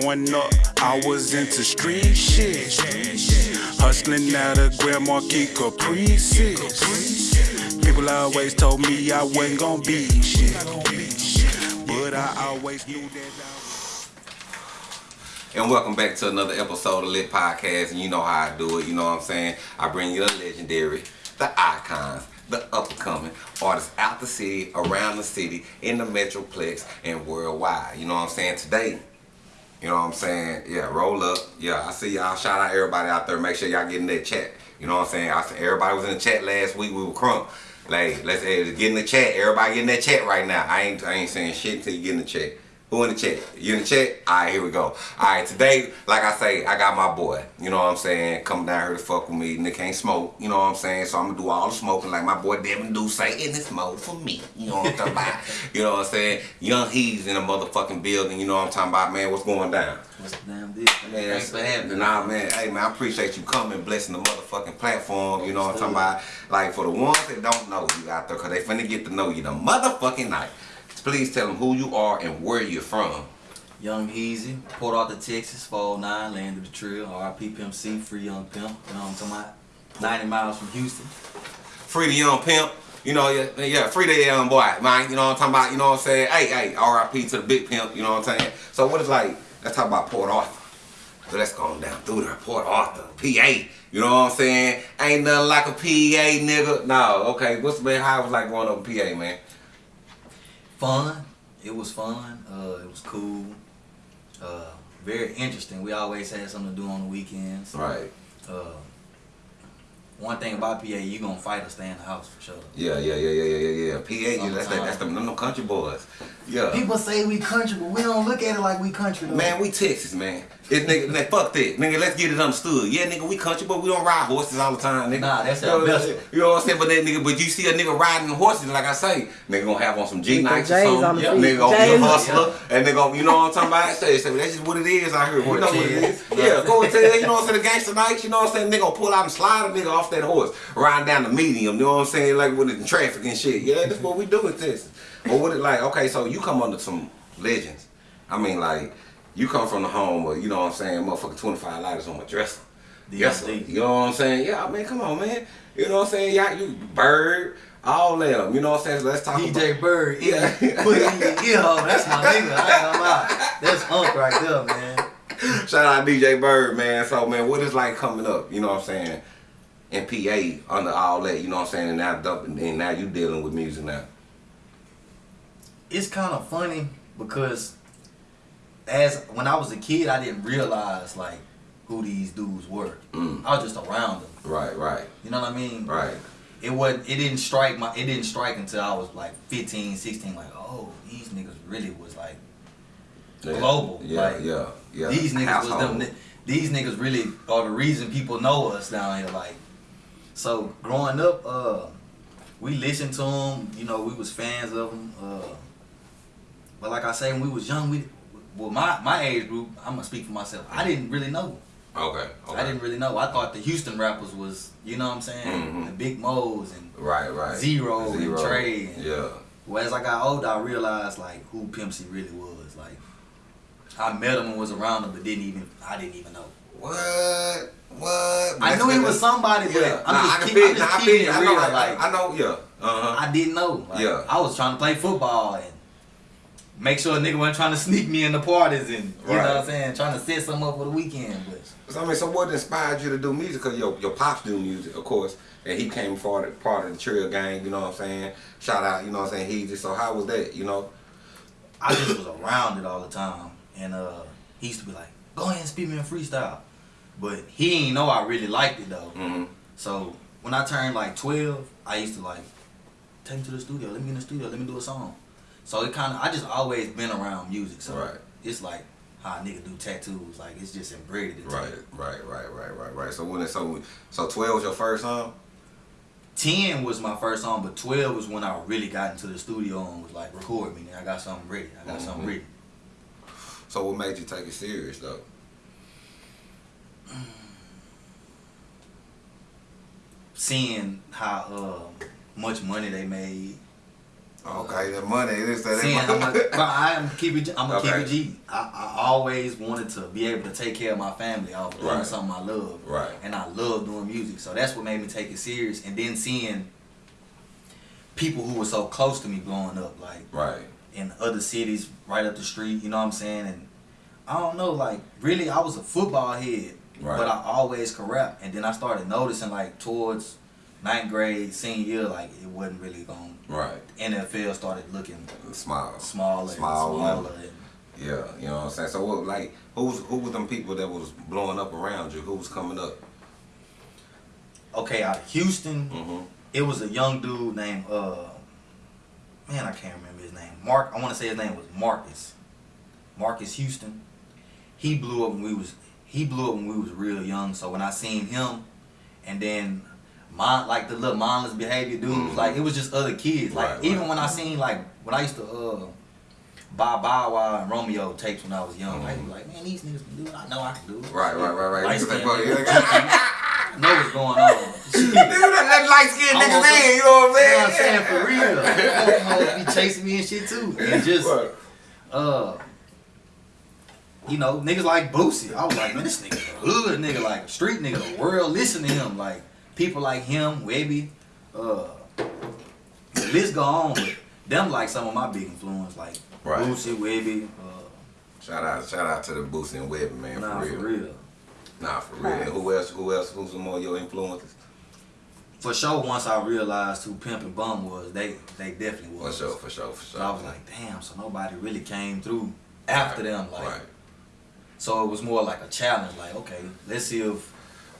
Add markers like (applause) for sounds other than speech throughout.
Growing up, I was into street shit. Hustling out of Grand Marquis Caprices. People always told me I wasn't gonna be shit. But I always knew that I And welcome back to another episode of Lit Podcast. And you know how I do it. You know what I'm saying? I bring you the legendary, the icons, the up and coming artists out the city, around the city, in the Metroplex, and worldwide. You know what I'm saying? Today, you know what I'm saying? Yeah, roll up. Yeah, I see y'all. Shout out everybody out there. Make sure y'all get in that chat. You know what I'm saying? I said everybody was in the chat last week. We were crunk. Like, let's get in the chat. Everybody get in that chat right now. I ain't I ain't saying shit until you get in the chat. Who in the chat? You in the chat? Alright, here we go. Alright, today, like I say, I got my boy. You know what I'm saying? Coming down here to fuck with me. Nick can't smoke. You know what I'm saying? So I'm gonna do all the smoking like my boy Devin do say in this mode for me. You know what I'm talking about? (laughs) You know what I'm saying? Young He's in a motherfucking building. You know what I'm talking about, man? What's going down? What's the damn deal? Man, Thanks for having me. Nah, man. Hey, man, I appreciate you coming, blessing the motherfucking platform. You know what I'm talking about? Like, for the ones that don't know you out there, because they finna get to know you the motherfucking night. Please tell them who you are and where you're from. Young Easy, Port Arthur, Texas, 409, land of the trill, RP Pimp C, free young pimp. You know what I'm talking about? 90 miles from Houston. Free the young pimp. You know, yeah, yeah, free the young boy, man. You know what I'm talking about? You know what I'm saying? Hey, hey, RIP to the big pimp. You know what I'm saying? So what it's like? Let's talk about Port Arthur. So let's go down through there. Port Arthur, PA. You know what I'm saying? Ain't nothing like a PA, nigga. No, okay. What's been how it was like growing up in PA, man? Fun. It was fun. Uh, it was cool. Uh, very interesting. We always had something to do on the weekends. Right. Uh, one thing about PA, you gonna fight or stay in the house for sure. Yeah, yeah, yeah, yeah, yeah, yeah, yeah. PA, yeah, that's that, that's them, them country boys. Yeah. People say we country, but we don't look at it like we country though. Man, we Texas, man. It, nigga, nigga, fuck that. Nigga, let's get it understood. Yeah, nigga, we country, but we don't ride horses all the time, nigga. Nah, that's you our know, best. You know what I'm saying? But that nigga, but you see a nigga riding horses, like I say, nigga gonna have on some G Nikes or something. on the Yeah, feet. nigga gonna be a J's. hustler, and nigga, gonna- you know what I'm talking about? Say, say, that's just what it is out here. You know what it is? Yeah, go and tell you know what I'm saying? The gangster nights, you know what I'm saying? Nigga gonna pull out and slide a nigga off that horse, riding down the medium. You know what I'm saying? Like with the traffic and shit. Yeah, that's what we do in Texas. But what it like? Okay, so you come under some legends. I mean, like. You come from the home of, you know what I'm saying, motherfucking 25 lighters on my dresser. Yes. You know what I'm saying? Yeah, man, come on, man. You know what I'm saying? Yeah, you Bird, all them. You know what I'm saying? So let's talk DJ Bird, Yeah. yeah. Put in your ear hole. That's my nigga. I ain't gonna lie. That's Hunk right there, man. shout out DJ Bird, man. So man, what is like coming up? You know what I'm saying? In PA under all that, you know what I'm saying? And now and now you dealing with music now. It's kind of funny because as when I was a kid, I didn't realize like who these dudes were. Mm. I was just around them. Right, right, You know what I mean? right. It wasn't. It didn't strike my. It didn't strike until I was like 15, 16. Like, oh, these niggas really was like Yeah, Global, Yeah, like, yeah, yeah. These niggas Household. was them. These niggas really are the reason people know us down here. Like, so growing up, uh, we listened to them. You know, we was fans of them. Uh, but like I say, when we was young, we well, my my age group. I'm gonna speak for myself. I didn't really know. Okay, okay. I didn't really know. I thought the Houston rappers was, you know what I'm saying, mm -hmm. the Big Moe's and. Right, right. Z-Ro and Trae and- Yeah. Well, as I got older, I realized like who Pimp C really was. Like, I met him and was around him, but didn't even I didn't even know. What? What? I knew he was somebody, but Yeah. I'm Nah, just, I keep, feel- I'm just nah, I it I know, like, I know, yeah. Uh-huh. I didn't know. Like, Yeah. I was trying to play football and make sure a nigga wasn't trying to sneak me in the parties and you know what I'm saying, trying to set something up for the weekend. But So, I mean, so what inspired you to do music? Cause your your pops do music, of course, and he came part of part of the Trill Gang. You know what I'm saying? Shout out, you know what I'm saying? He just so how was that? You know? I just was around it all the time. And uh, he used to be like, go ahead and speak me in freestyle. But he ain't know I really liked it though. Mm-hmm. So when I turned like 12, I used to like, take me to the studio, let me get in the studio, let me do a song. So it kind of, I just always been around music. So Right. it's like how a nigga do tattoos. Like it's just embedded into Right, it. right, right, right, right, right. So when it, so so twelve was your first song? 10 was my first song, but 12 was when I really got into the studio and was like, record me. I got something ready. I got something Mhm. ready. So what made you take it serious though? Seeing how uh, much money they made Oh, okay, the money is that. Seeing how much, but I am keep it. I'm gonna Okay. keep it G. I, I always wanted to be able to take care of my family off doing Right. something I love. Right. And I love doing music, so that's what made me take it serious. And then seeing people who were so close to me growing up, like Right. in other cities right up the street. You know what I'm saying? And I don't know, like really, I was a football head, Right. but I always could rap. And then I started noticing, like towards ninth grade, senior year, like it wasn't really going. Right. NFL started looking Smile. smaller, Small smaller. Yeah, you know what I'm saying. So what, like, who's who was them people that was blowing up around you? Who was coming up? okay, out of Houston, Mm-hmm. it was a young dude named uh, man, I can't remember his name. Mark, I want to say his name was Marcus. Marcus Houston. He blew up when we was he blew up when we was real young. So when I seen him, and then mind like the little mindless behavior dudes, Mhm. like it was just other kids. Like Right, even right. when I seen like when I used to uh buy Bow Wow and Romeo tapes when I was young, I was like, man, these niggas can do it. I know I can do it. Right, right, right, right. Light skinned like, bro, nigga. yeah. I know what's going on. (laughs) Nigga, that, light skinned I'm niggas on some- in, you know what You know I'm what I'm saying? saying? For real. (laughs) Folks be chasing me and shit too. And just, Right. uh, you know, niggas like Boosie. I was like, man, this nigga a hood nigga, like a street nigga. The world listen to him. Like, people like him, Webbie, uh, the list go on. But them like some of my big influence, like Right. Boosie, Webbie, uh, Shout out, shout out to the Boosie and Webbie, man, nah, for real. for real. real. Nah, for real. And who else? Who else? Who's some more of your influences? For sure, once I realized who Pimp and Bun was, they they definitely was. For was. sure, for sure, for sure. So I was like, damn, so nobody really came through after them. Like, right. so it was more like a challenge. Like, okay, let's see if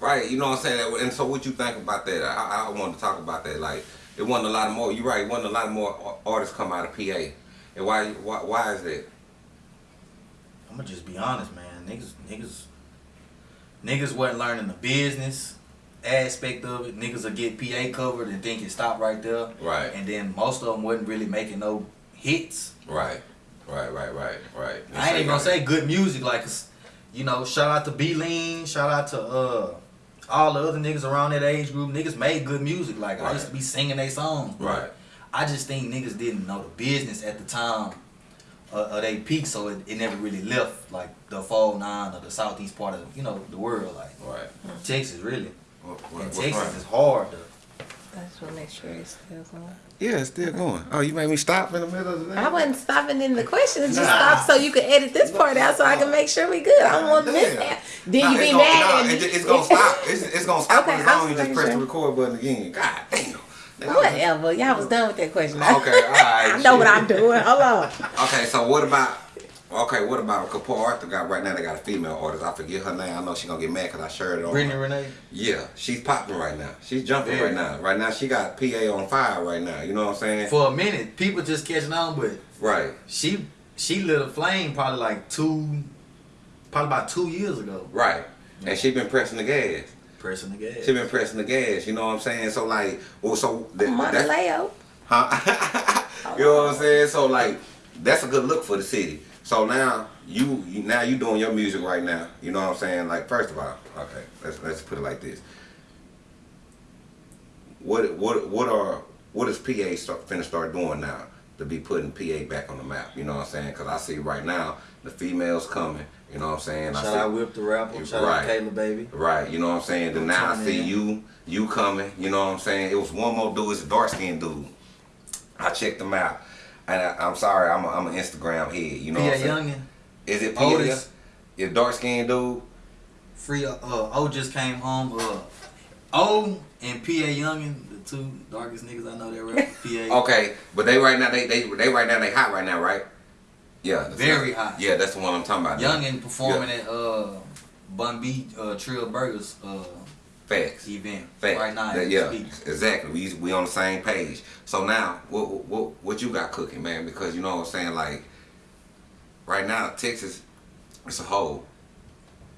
Right, you know what I'm saying? And so what you think about that? I, I wanted to talk about that. Like, it wasn't a lot of more, you're right, it wasn't a lot of more artists come out of PA. And why, why, why is that? I'm gonna just be honest, man. Niggas, niggas, niggas wasn't learning the business aspect of it. Niggas will get PA covered and think it stopped right there. Right. And then most of them wasn't really making no hits. Right, right, right, right, right. I ain't even gonna say good music, like, you know, shout out to B Lean, shout out to uh all the other niggas around that age group. Niggas made good music. Like I used to be singing their songs. Right. I just think niggas didn't know the business at the time uh, of they peak, so it, it never really left like the fall nine or the southeast part of you know the world, like Right. Texas really. What, what, And Texas wrong? is hard to I just want to make sure it's still going. Yeah, it's still going. Oh, you made me stop in the middle of the I wasn't stopping in the questions. Just Nah. stop so you can edit this part out so I can make sure we good. I don't want to miss that. Then Nah, you be gonna- mad nah, at me. it- it's gonna stop. (laughs) It's, it's gonna stop Okay, on its own. I'm You just press the record button again. God damn. Whatever. Y'all was done with that question. Okay, all right. (laughs) I know what. I'm doing. Hold on. (laughs) Okay, so what about? Okay, what about a Port Arthur got right now? They got a female artist. I forget her name. I know she gonna get mad because I shared it on. Brittany Renee. Yeah, she's popping right now. She's jumping Very. right now. Right now, she got PA on fire right now. You know what I'm saying? For a minute, people just catching on, but right. she she lit a flame probably like two, probably about two years ago. Right. And she been pressing the gas. Pressing the gas. She been pressing the gas. You know what I'm saying? So like, well, so th- Money that's, Leo. huh? (laughs) you know what I'm saying? So like, that's a good look for the city. So now you, you now you doing your music right now. You know what I'm saying? Like, first of all, okay, let's let's put it like this. What what what are what is PA start, finna start doing now to be putting PA back on the map? You know what I'm saying? Because I see right now the females coming. You know what I'm saying? I Shout see, out Whip the rapper. Shout Right. out Kayla baby. Right, you know what I'm saying? Then now I see in. you, you coming, you know what I'm saying? It was one more dude, it's a dark skinned dude. I checked him out. And I, I'm sorry, I'm, a, I'm an Instagram head, you know P.A. what I'm saying? Youngin. Is it. Otis. Your dark skinned dude? Free uh, uh O just came home. Uh O and PA Youngin, the two darkest niggas I know that rap for PA. (laughs) Okay, but they right now, they they, they right now, they hot right now, right? Yeah. Very hot. Yeah, that's the one I'm talking about. Youngin performing at uh Bun B uh Trill Burgers uh Facts. event Facts. right now. That- yeah, speak. exactly. We we on the same page. So now, what what what you got cooking, man? Because you know what I'm saying, like right now, Texas, it's a hole.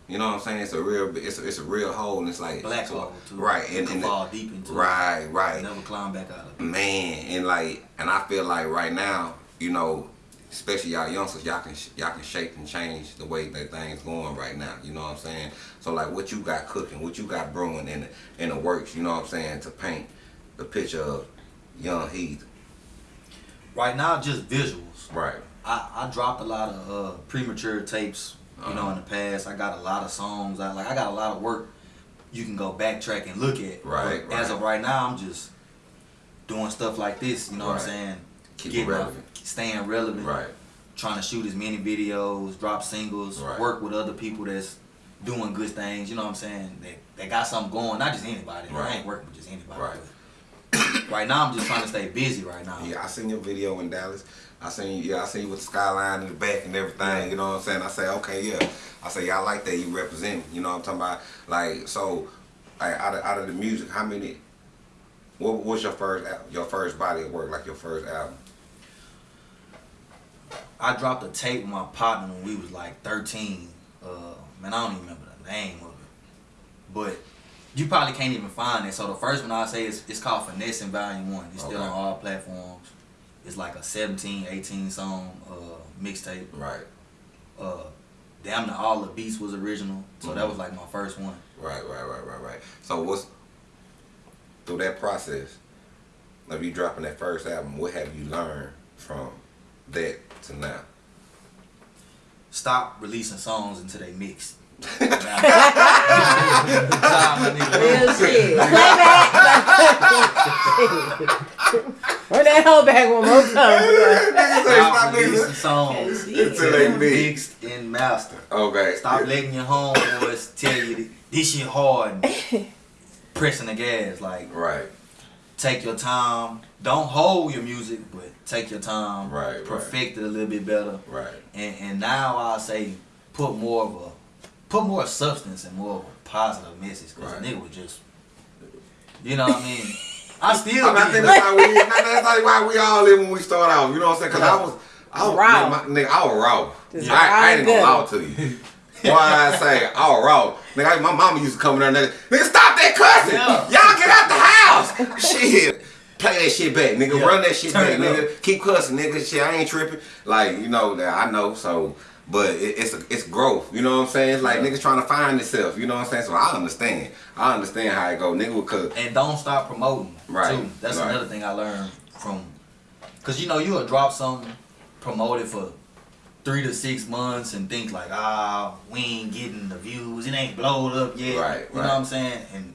You know what I'm saying? It's a real, it's a, it's a real hole, and it's like Black so- hole too. right? You And, and fall deep into it. right, right, Never climb back out of it. man, and like, and I feel like right now, you know, especially y'all youngsters, y'all can y'all can shape and change the way that things going right now. You know what I'm saying? So like, what you got cooking, what you got brewing in the, in the works. You know what I'm saying? To paint the picture of young Heath. right now just visuals. Right. I, I dropped a lot of uh, premature tapes, you know, in the past. I got a lot of songs. I like I got a lot of work you can go backtrack and look at. Right, But As of right now, I'm just doing stuff like this. You know what I'm saying? Keep it Getting my- relevant. Staying relevant. Right. Trying to shoot as many videos, drop singles, Right. work with other people that's doing good things. You know what I'm saying? They they got something going. Not just anybody. I Right. ain't working with just anybody. Right. (coughs) right now, I'm just trying to stay busy. Right now. Yeah, I seen your video in Dallas. I seen yeah, I seen you with the skyline in the back and everything. You know what I'm saying? I say, okay, yeah. I say, yeah, I like that. You represent. me. You know what I'm talking about? Like, so, like, out of out of the music, how many? What was your first your first body of work? Like your first album? I dropped a tape with my partner when we was like 13. Uh, man, I don't even remember the name of it. But you probably can't even find it. So the first one I say is it's called Finessing Volume 1. It's still on all platforms. It's like a 17, 18 song uh, mixtape. Right. Uh, damn the all the beats was original. So that Mhm. was like my first one. Right, right, right, right, right. So what's through that process of you dropping that first album? What have you learned from that to now? Stop releasing songs until they mixed. Real (laughs) Real shit. Playback. Run that hoe back one more time. (laughs) Stop releasing songs Until they mix. mixed and mastered. Okay. Stop letting your homeboys tell you this shit hard and (laughs) pressing the gas. Like, Right. Take your time. Don't hold your music, but take your time. Right, right. Perfect it a little bit better. Right. And and now I say put more of a put more substance and more of a positive message. Cause Right. the nigga was just, you know what I mean. I (laughs) still. I, mean, I think that's how we. (laughs) That's like why we all live when we start out. You know what I'm saying? Cause I was, I was Raw. Nigga, my, nigga, I was raw. Just I, I ain't gonna lie to you. Why I say was raw? Nigga, my mama used to come in there and nigga, nigga stop that cussing. Yeah. Y'all get out the house. (laughs) shit. Play that shit back, nigga. Yeah. Run that shit Turn back, nigga. Keep cussing, nigga. Shit, I ain't tripping. Like you know that I know. So, but it, it's a, it's growth. You know what I'm saying? It's like Yeah. niggas trying to find themselves. You know what I'm saying? So I understand. I understand how it go, nigga. Because and don't stop promoting. Right, Too. That's right. another thing I learned from, cause you know you'll drop something, promote it for three to six months, and think like, ah, we ain't getting the views, it ain't blowed up yet. Right, You know what I'm saying? And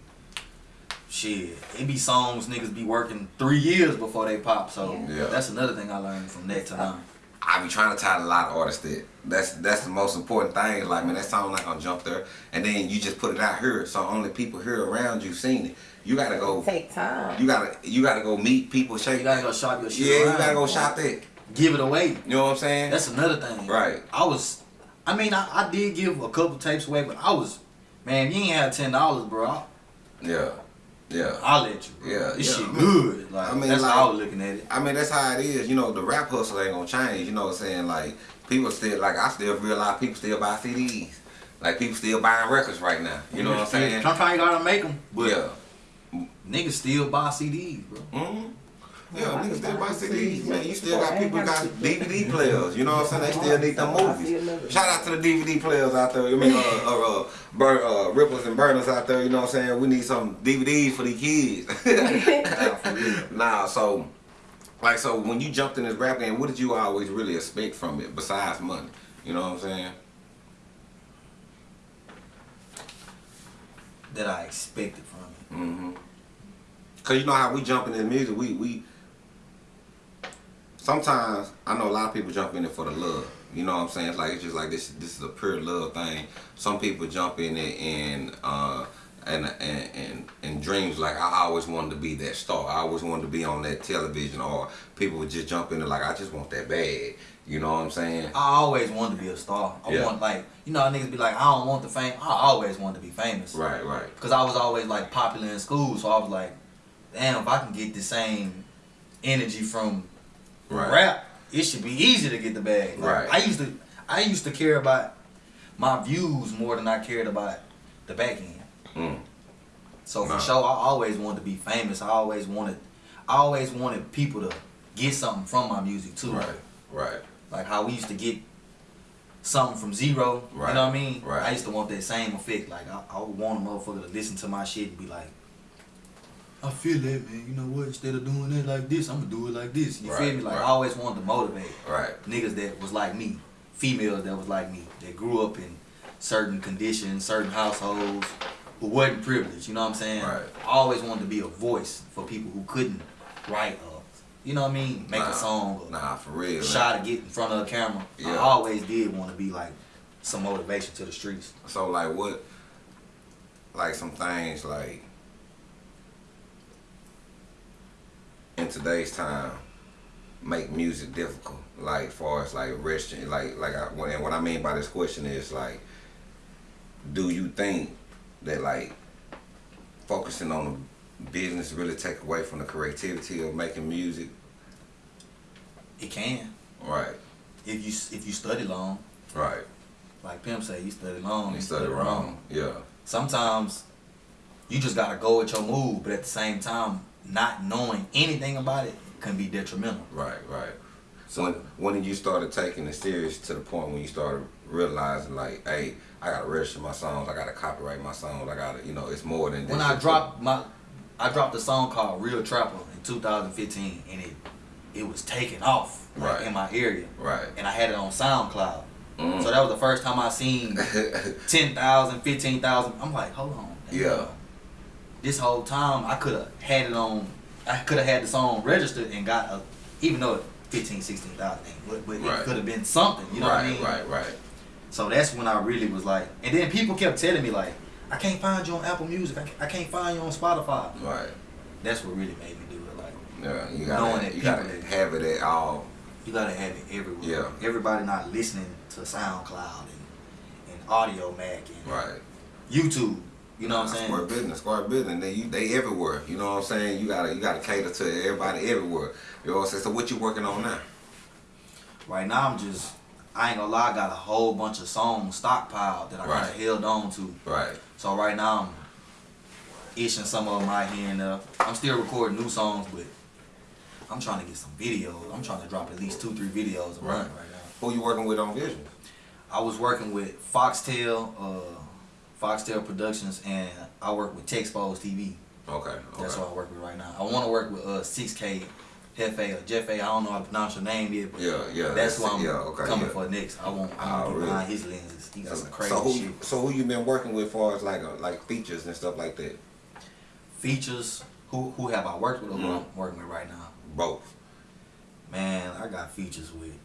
shit, it be songs niggas be working three years before they pop. So Yeah. that's another thing I learned from that to now. I be trying to tie a lot of artists that. That's that's the most important thing. Like man, that song not gonna jump there, and then you just put it out here, so only people here around you seen it. You gotta go. Take time. You gotta you gotta go meet people, shake. You gotta go shop your shit. yeah, you gotta go shop that. Give it away. You know what I'm saying? That's another thing. Right. I was, I mean, I, I did give a couple tapes away, but I was, man, you ain't had ten dollars, bro. Yeah, yeah. I'll let you. Bro. Yeah, this yeah. shit good. Like I mean, that's like- how I was looking at it. I mean, that's how it is. You know, the rap hustle ain't gonna change. You know what I'm saying? Like people still like I still realize people still buy CDs. Like people still buying records right now. You know what I'm saying? Sometimes you gotta make them, but Yeah. niggas still buy CDs, bro. hmm Yeah, niggas still buy CDs, man. You still got people got DVD players. You know what I'm saying? They still need them movies. Shout out to the DVD players out there. I mean, uh, uh, uh, bur- uh, rippers and burners out there. You know what I'm saying? We need some DVDs for the kids. (laughs) nah, so like, so when you jumped in this rap game, what did you always really expect from it besides money? You know what I'm saying? That I expected from it. Mm-hmm. Cause you know how we jump in the music, we we sometimes I know a lot of people jump in it for the love. You know what I'm saying? It's like it's just like this this is a pure love thing. Some people jump in it and uh and and and, and dreams like I always wanted to be that star. I always wanted to be on that television or people would just jump in it like I just want that bad. You know what I'm saying? I always wanted to be a star. I Yeah. want like you know niggas be like, I don't want the fame. I always wanted to be famous. Right, right. Cause I was always like popular in school, so I was like, damn, if I can get the same energy from Right. rap, it should be easy to get the bag. Like, Right. I used to, I used to care about my views more than I cared about the back end. Mm. So for Nah. sure, I always wanted to be famous. I always wanted, I always wanted people to get something from my music too. Right, right. Like how we used to get something from Z-Ro. Right. You know what I mean? Right. I used to want that same effect. Like I, I would want a motherfucker to listen to my shit and be like, I feel that, man. You know what? Instead of doing it like this, I'm gonna do it like this. You feel me? Like right. I always wanted to motivate Right. niggas that was like me, females that was like me, that grew up in certain conditions, certain households, who wasn't privileged. You know what I'm saying? Right. I always wanted to be a voice for people who couldn't write or, you know what I mean, make Nah, a song or Nah, for real. man. shot to get in front of a camera. Yeah. I always did want to be like some motivation to the streets. So like what like some things like in today's time make music difficult. Like far as like resting like like I, what- and what I mean by this question is like do you think that like focusing on the business really take away from the creativity of making music? It can Right, if you if you study long. right. Like Pimp say, you study long. You studied wrong. Yeah. Sometimes you just gotta go with your move, but at the same time, not knowing anything about it can be detrimental. Right, right. So when, when did you started taking it serious to the point when you started realizing like, hey, I gotta register my songs, I gotta copyright my songs, I gotta, you know, it's more than When I dropped my, I dropped a song called Real Trapper in 2015, and it it was taking off like, Right. in my area, Right. and I had it on SoundCloud. Mm. So that was the first time I seen (laughs) 10,000, 15,000. I'm like, hold on. Yeah. This whole time I could have had it on. I could have had the song registered and got a, even though it 15, 16,000, but, but Right. it could have been something. You know right, what I mean? right, right. right. So that's when I really was like, and then people kept telling me like, I can't find you on Apple Music. I can't, I can't find you on Spotify. Right. That's what really made me do it. Like, Yeah. You gotta that you gotta have it at all. you gotta have it everywhere. Yeah. Everybody not listening to SoundCloud and, and Audio Mac and Right. YouTube. You know what I'm saying? Square business, square business. They you, they everywhere. You know what I'm saying? You gotta you gotta cater to everybody everywhere. You know what I'm saying? So what you working on now? Right now, I'm just, I ain't gonna lie, I got a whole bunch of songs stockpiled that I Right. kind of held on to. Right. So right now, I'm itching some of them out here and there. I'm still recording new songs, but I'm trying to get some videos. I'm trying to drop at least two, three videos a Right. month right now. Who you working with on Vision? I was working with Foxtail, uh, Foxtel Productions, and I work with Texpose TV. Okay. okay. That's what I work with right now. I want to work with uh 6K, Hefe or Jeff A. I don't know how to pronounce your name yet, but Yeah, yeah. that's who I'm yeah, okay, coming yeah. for next. I want. I Oh, want to get behind his lenses. He got some crazy so who shit. you, so who you been working with far as like uh, like features and stuff like that? Features. Who who have I worked with or who Mhm. I'm working with right now? Both. Man, I got features with.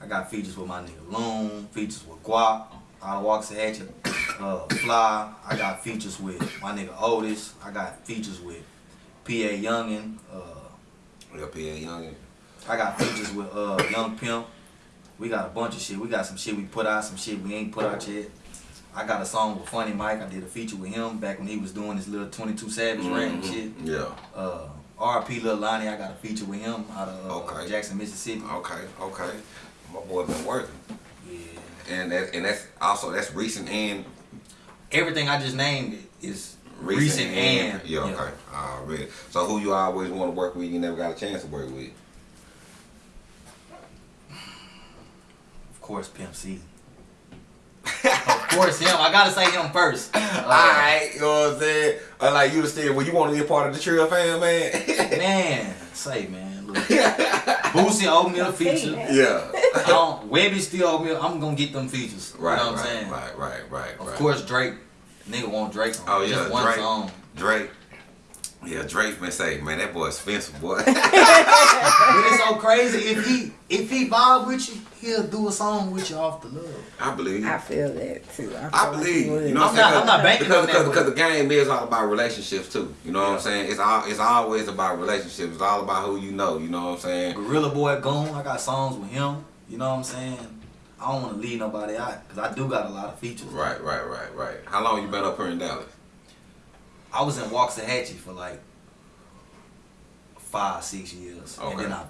I got features with my nigga Loon. Features with Guap. Of Waxahachie. Uh, Fly. I got features with my nigga Otis. I got features with P.A. Youngin. Uh, Yeah, PA Young. I got features with uh Young Pimp. We got a bunch of shit. We got some shit we put out, some shit we ain't put out yet. I got a song with Funny Mike. I did a feature with him back when he was doing his little 22 Savage rap and shit. Yeah. Uh, R.P. Lil Lonnie, I got a feature with him out of uh, Okay. Jackson, Mississippi. Okay. Okay. My boy been working, Yeah. and that and that's also that's recent and Everything I just named is recent, recent, and, yeah. Okay. Already. So who you always want to work with? You never got a chance to work with. Of course, Pimp C. of course, him. I gotta say him first. (laughs) Uh, Alright, you know what I'm saying? Uh, like you understand, well, you want to be a part of the Trill fam, man? (laughs) Man, say man. (laughs) Boosie owe me a feature. yeah. I don't, Webbie still owe me. a- I'm gonna get them features. Right, you know what right, I'm saying? right, right, right, Of right. course, Drake. Nigga want Drake on Oh, yeah, just one Drake. song. Drake. Yeah, Drake been saying, man, that boy expensive, boy. (laughs) (laughs) But it's so crazy. If he if he vibe with you, he'll do a song with you off the love. I believe. I feel that too. I, feel I believe he you. know I'm what I'm saying? not- I'm not banking because, on that, because, because the game is all about relationships too. You know what I'm saying? It's all it's always about relationships. It's all about who you know. You know what I'm saying? Gorilla Boy Gone. I got songs with him. You know what I'm saying? I don't want to leave nobody out because I do got a lot of features. Right, right, right, right. How long you been up here in Dallas? I was in Waxahachie for like five, six years, and then I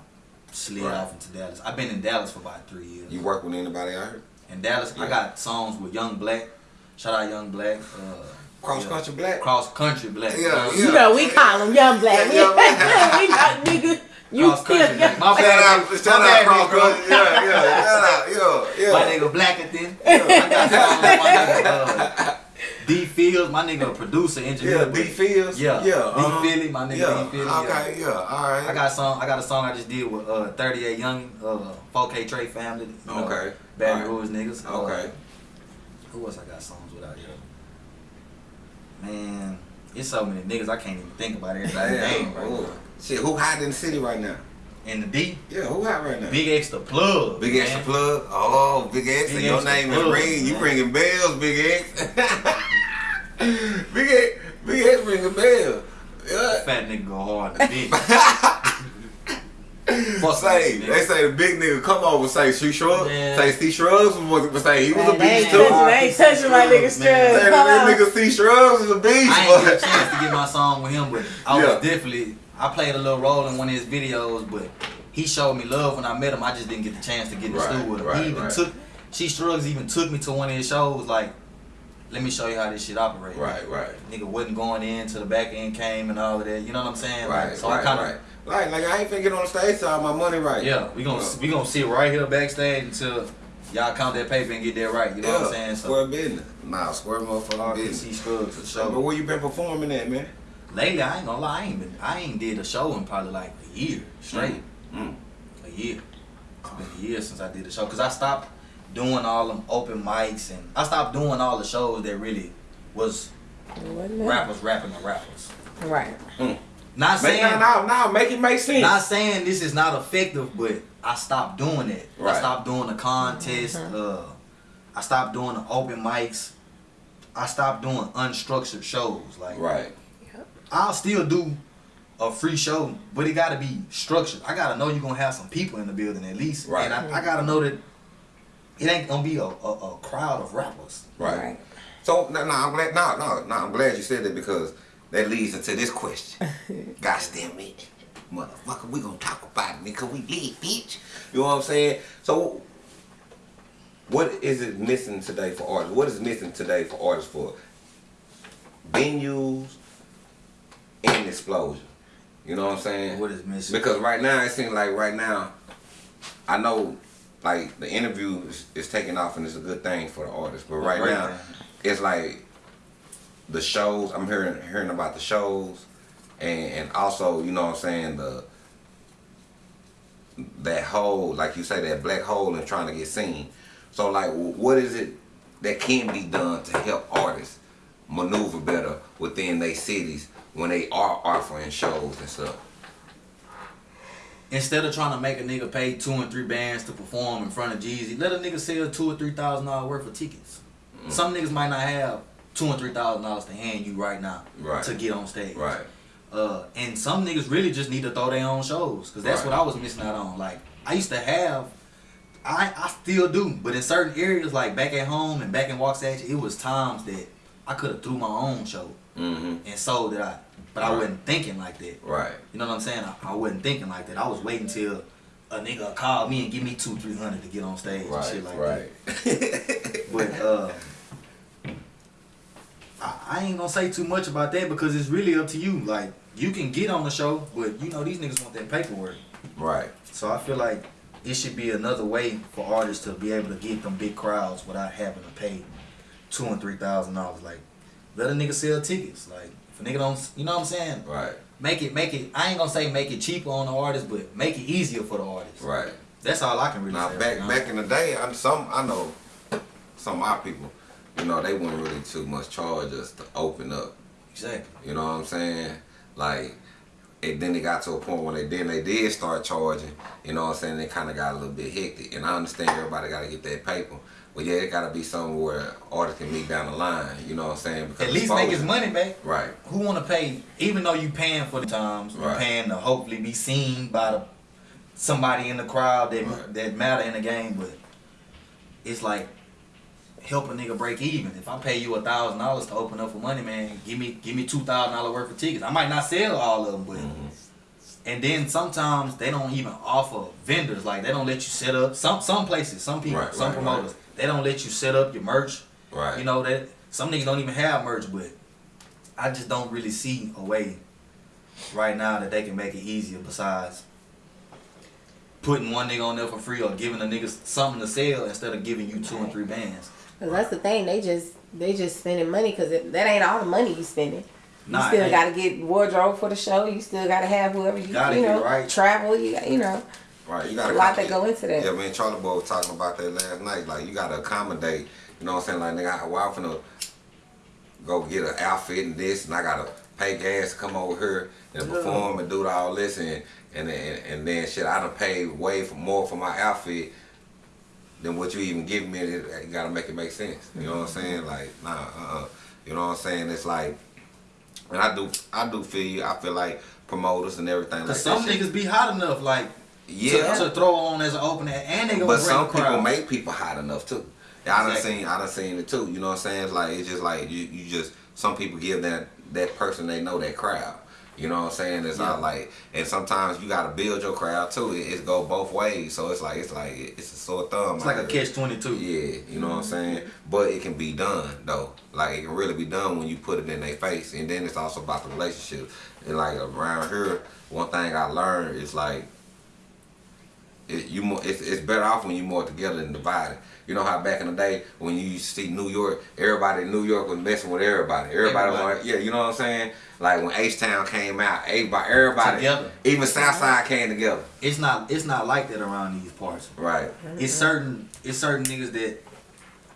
slid Right. off into Dallas. I've been in Dallas for about three years. You work with anybody out here? In Dallas, Yeah. I got songs with Young Black. Shout out Young Black. Uh, Cross yeah. country black? Cross Country Black. Yeah, yeah. You know, we call him Young Black. Yeah, Young Black. (laughs) we got nigga. You Cross Country still Black. My Shout bad. out, my shout out cross country. Yeah, yeah, shout out, yeah, yeah. My nigga Blacker then. I got songs with my nigga (laughs) uh, D Fields my nigga, a producer, engineer. Yeah, D Fields. Yeah, yeah. D. Philly, my nigga yeah. D Philly. Okay, yeah. All right. I got a song. I got a song I just did with uh 38 Young, uh 4K Trey family. You know, Okay. Alright. Rouge niggas. Uh, Okay. who else I got songs with out here? Man, it's so many niggas I can't even think about everybody's name Damn. right Ooh. Shit, who hot in the city right now? And the D, Yeah, who hot right now? Big X the plug. Big man. X the plug. Oh, Big X. Big and your X name is plug, ringing. You man. ringing bells, Big X. (laughs) Big X. Big X ringing bells. Yeah. Fat nigga go hard in the (laughs) bitch. Fuck Say, they say the big nigga come over say she shrugs. Man. Say C shrugs was was say he was a Man, they beast ain't too. touching, they ain't touching my nigga Man. Say stress. the Come on. real nigga C shrugs was a beast. I ain't boy. get a chance to get my song with him, but I (laughs) Yeah. was definitely I played a little role in one of his videos, but he showed me love when I met him. I just didn't get the chance to get in the Right, studio with him. right, he even right. took She Strugs even took me to one of his shows, like, let me show you how this shit operates. Right, right. Nigga wasn't going in till the back end came and all of that. You know what I'm saying? Right, Like, so right, I kinda right. Like, like I ain't finna get on the stage to have my money right. Yeah, we gonna Yeah. we gonna sit right here backstage until y'all count that paper and get that right. You know what I'm saying? So Square business. Nah, square motherfucking business. RPC Scruggs for But where you been performing at, man? Lately, I ain't gonna lie, I ain't been, I ain't did a show in probably like a year straight. Mm. A year. It's been a year since I did a show because I stopped doing all them open mics and I stopped doing all the shows that really was rappers rapping to rappers. Right. Not Make, saying now, now, now, make it make sense. not saying this is not effective, but I stopped doing it. Right. I stopped doing the contest. Uh, I stopped doing the open mics. I stopped doing unstructured shows. Like right. I'll still do a free show, but it gotta be structured. I gotta know you're gonna have some people in the building at least. Right. And I, I gotta know that it ain't gonna be a, a, a crowd of rappers. Right. Right. So no, no, I'm glad. No, no, no, I'm glad you said that because that leads into this question. (laughs) Gosh damn it, motherfucker, we gonna talk about it because we lit, bitch. You know what I'm saying? So, what is it missing today for artists? What is missing today for artists for venues and explosion? You know what I'm saying? What is missing? Because right now it seems like right now, I know like the interview is, is taking off and it's a good thing for the artist. But right great now, thing. it's like the shows. I'm hearing hearing about the shows, and and also you know what I'm saying the that hole, like you say, that black hole and trying to get seen. So like, what is it that can be done to help artists maneuver better within their cities when they are offering shows and stuff? Instead of trying to make a nigga pay two and three bands to perform in front of Jeezy, let a nigga sell two or three thousand dollars worth of tickets. Mm. Some niggas might not have two and three thousand dollars to hand you right now Right. to get on stage. Right. Uh, and some niggas really just need to throw their own shows because that's Right. what I was missing out on. Like I used to have, I I still do, but in certain areas like back at home and back in Waxahachie, it was times that I could have threw my own show Mm-hmm. and sold it out, but I wasn't thinking like that. Right. You know what I'm saying? I, I wasn't thinking like that. I was waiting till a nigga called me and give me two three hundred to get on stage and shit like right. that. (laughs) But uh. I, I ain't gonna say too much about that because it's really up to you. Like you can get on the show, but you know these niggas want that paperwork. right. So I feel like it should be another way for artists to be able to get them big crowds without having to pay two and three thousand dollars. Like let a nigga sell tickets. Like if a nigga don't, you know what I'm saying? Right. Make it, make it. I ain't gonna say make it cheaper on the artist, but make it easier for the artist. Right. That's all I can really Now say. back right now. back in the day, I, some I know some of my people, you know, they wouldn't really too much charge us to open up. exactly. You know what I'm saying? Like, and then it got to a point when they then they did start charging. You know what I'm saying? They kind of got a little bit hectic, and I understand everybody got to get that paper. But yeah, it got to be somewhere where artists can meet down the line. You know what I'm saying? Because At least make his money back. Right. Who want to pay? Even though you paying for the times, you Right. paying to hopefully be seen by the somebody in the crowd that Right. that matter in the game. But it's like help a nigga break even. If I pay you a thousand dollars to open up for money, man, give me give me two thousand dollar worth of tickets. I might not sell all of them, but. Mhm. And then sometimes they don't even offer vendors like they don't let you set up some some places, some people, Right, some right, promoters, they don't let you set up your merch. Right. You know that some niggas don't even have merch, but I just don't really see a way right now that they can make it easier besides putting one nigga on there for free or giving a nigga something to sell instead of giving you two and three bands. Cause that's the thing. They just they just spending money because that ain't all the money you spending. You Nah, still got to get wardrobe for the show. You still got to have whoever you Gotta you get know right. travel. You you know Right, you gotta lot that go into that. Yeah, man, Charlie Boy was talking about that last night. Like you gotta accommodate. You know what I'm saying? Like nigga, why I'm finna go get an outfit and this, and I gotta pay gas to come over here and perform and do all this, and and and, and then shit, I done paid way for more for my outfit than what you even give me. You gotta make it make sense. You know what I'm saying? Like nah, uh, uh you know what I'm saying? It's like, and I do, I do feel you. I feel like promoters and everything like Cause that. some shit- niggas be hot enough, like yeah, to, to throw on as an opener, and they gonna but some the crowd. people make people hot enough too. Yeah, I done Exactly. seen I done seen it too. You know what I'm saying? It's like it's just like you, you just some people give that that person they know that crowd. You know what I'm saying? It's not like and sometimes you gotta build your crowd too. It, it's go both ways. So it's like it's like it's a sore thumb. It's like a catch twenty two. Yeah, you know what I'm mm-hmm. saying? But it can be done though. Like it can really be done when you put it in their face. And then it's also about the relationship. And like around here, one thing I learned is like it, you more it's, it's better off when you're more together than divided. You know how back in the day when you used to see New York, everybody in New York was messing with everybody. Everybody, was Everybody. like, yeah, you know what I'm saying? Like when H Town came out, everybody, everybody Together. even Southside came together. It's not it's not like that around these parts. Right. It's certain it's certain niggas that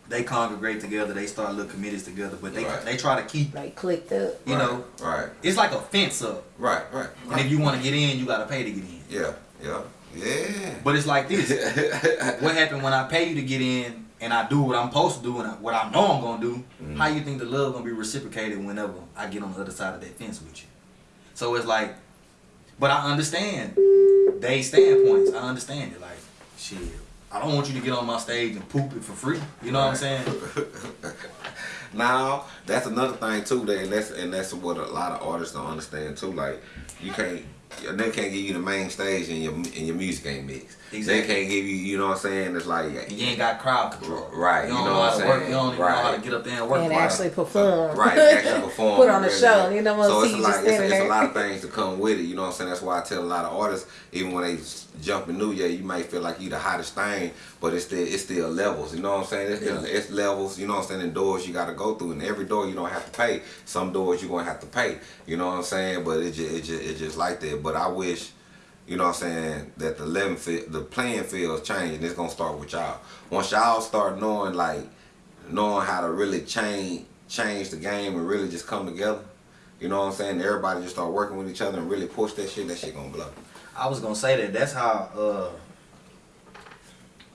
they congregate together, they start little committees together, but they Right. they try to keep Like clicked up. you right, know Right. it's like a fence up. Right. Right. And if you want to get in, you gotta pay to get in. Yeah. Yeah. Yeah. But it's like this. (laughs) what happened when I pay you to get in and I do what I'm supposed to do and I, what I know I'm gonna do? Mm-hmm. How you think the love gonna be reciprocated whenever I get on the other side of that fence with you? So it's like, but I understand they standpoints. I understand it. Like, shit, I don't want you to get on my stage and poop it for free. You know what I'm saying? (laughs) Now that's another thing too. That and that's and that's what a lot of artists don't understand too. Like you can't. They can't give you the main stage and your and your music ain't mixed. Exactly. They can't give you. You know what I'm saying? It's like And you ain't got crowd control. Right, You you know know, what I'm to work. saying? You don't even know how to Right. get up there and work. And right. actually perform. Right, actually (laughs) perform. Put on a show. You don't want so it's see a lot, it's, it's a lot of things to come with it. You know what I'm saying? That's why I tell a lot of artists, even when they s- jump in New Year, you might feel like you the hottest thing, but it's still it's still levels. You know what I'm saying? It's, it's, it's levels. You know what I'm saying? And doors you got to go through, and every door you don't have to pay. Some doors you gonna have to pay. You know what I'm saying? But it just it just it just like that. But I wish. You know what I'm saying? That the level field, the playing fields change, and it's gonna start with y'all. Once y'all start knowing like knowing how to really change change the game and really just come together. You know what I'm saying? Everybody just start working with each other and really push that shit. That shit gonna blow. I was gonna say that that's how uh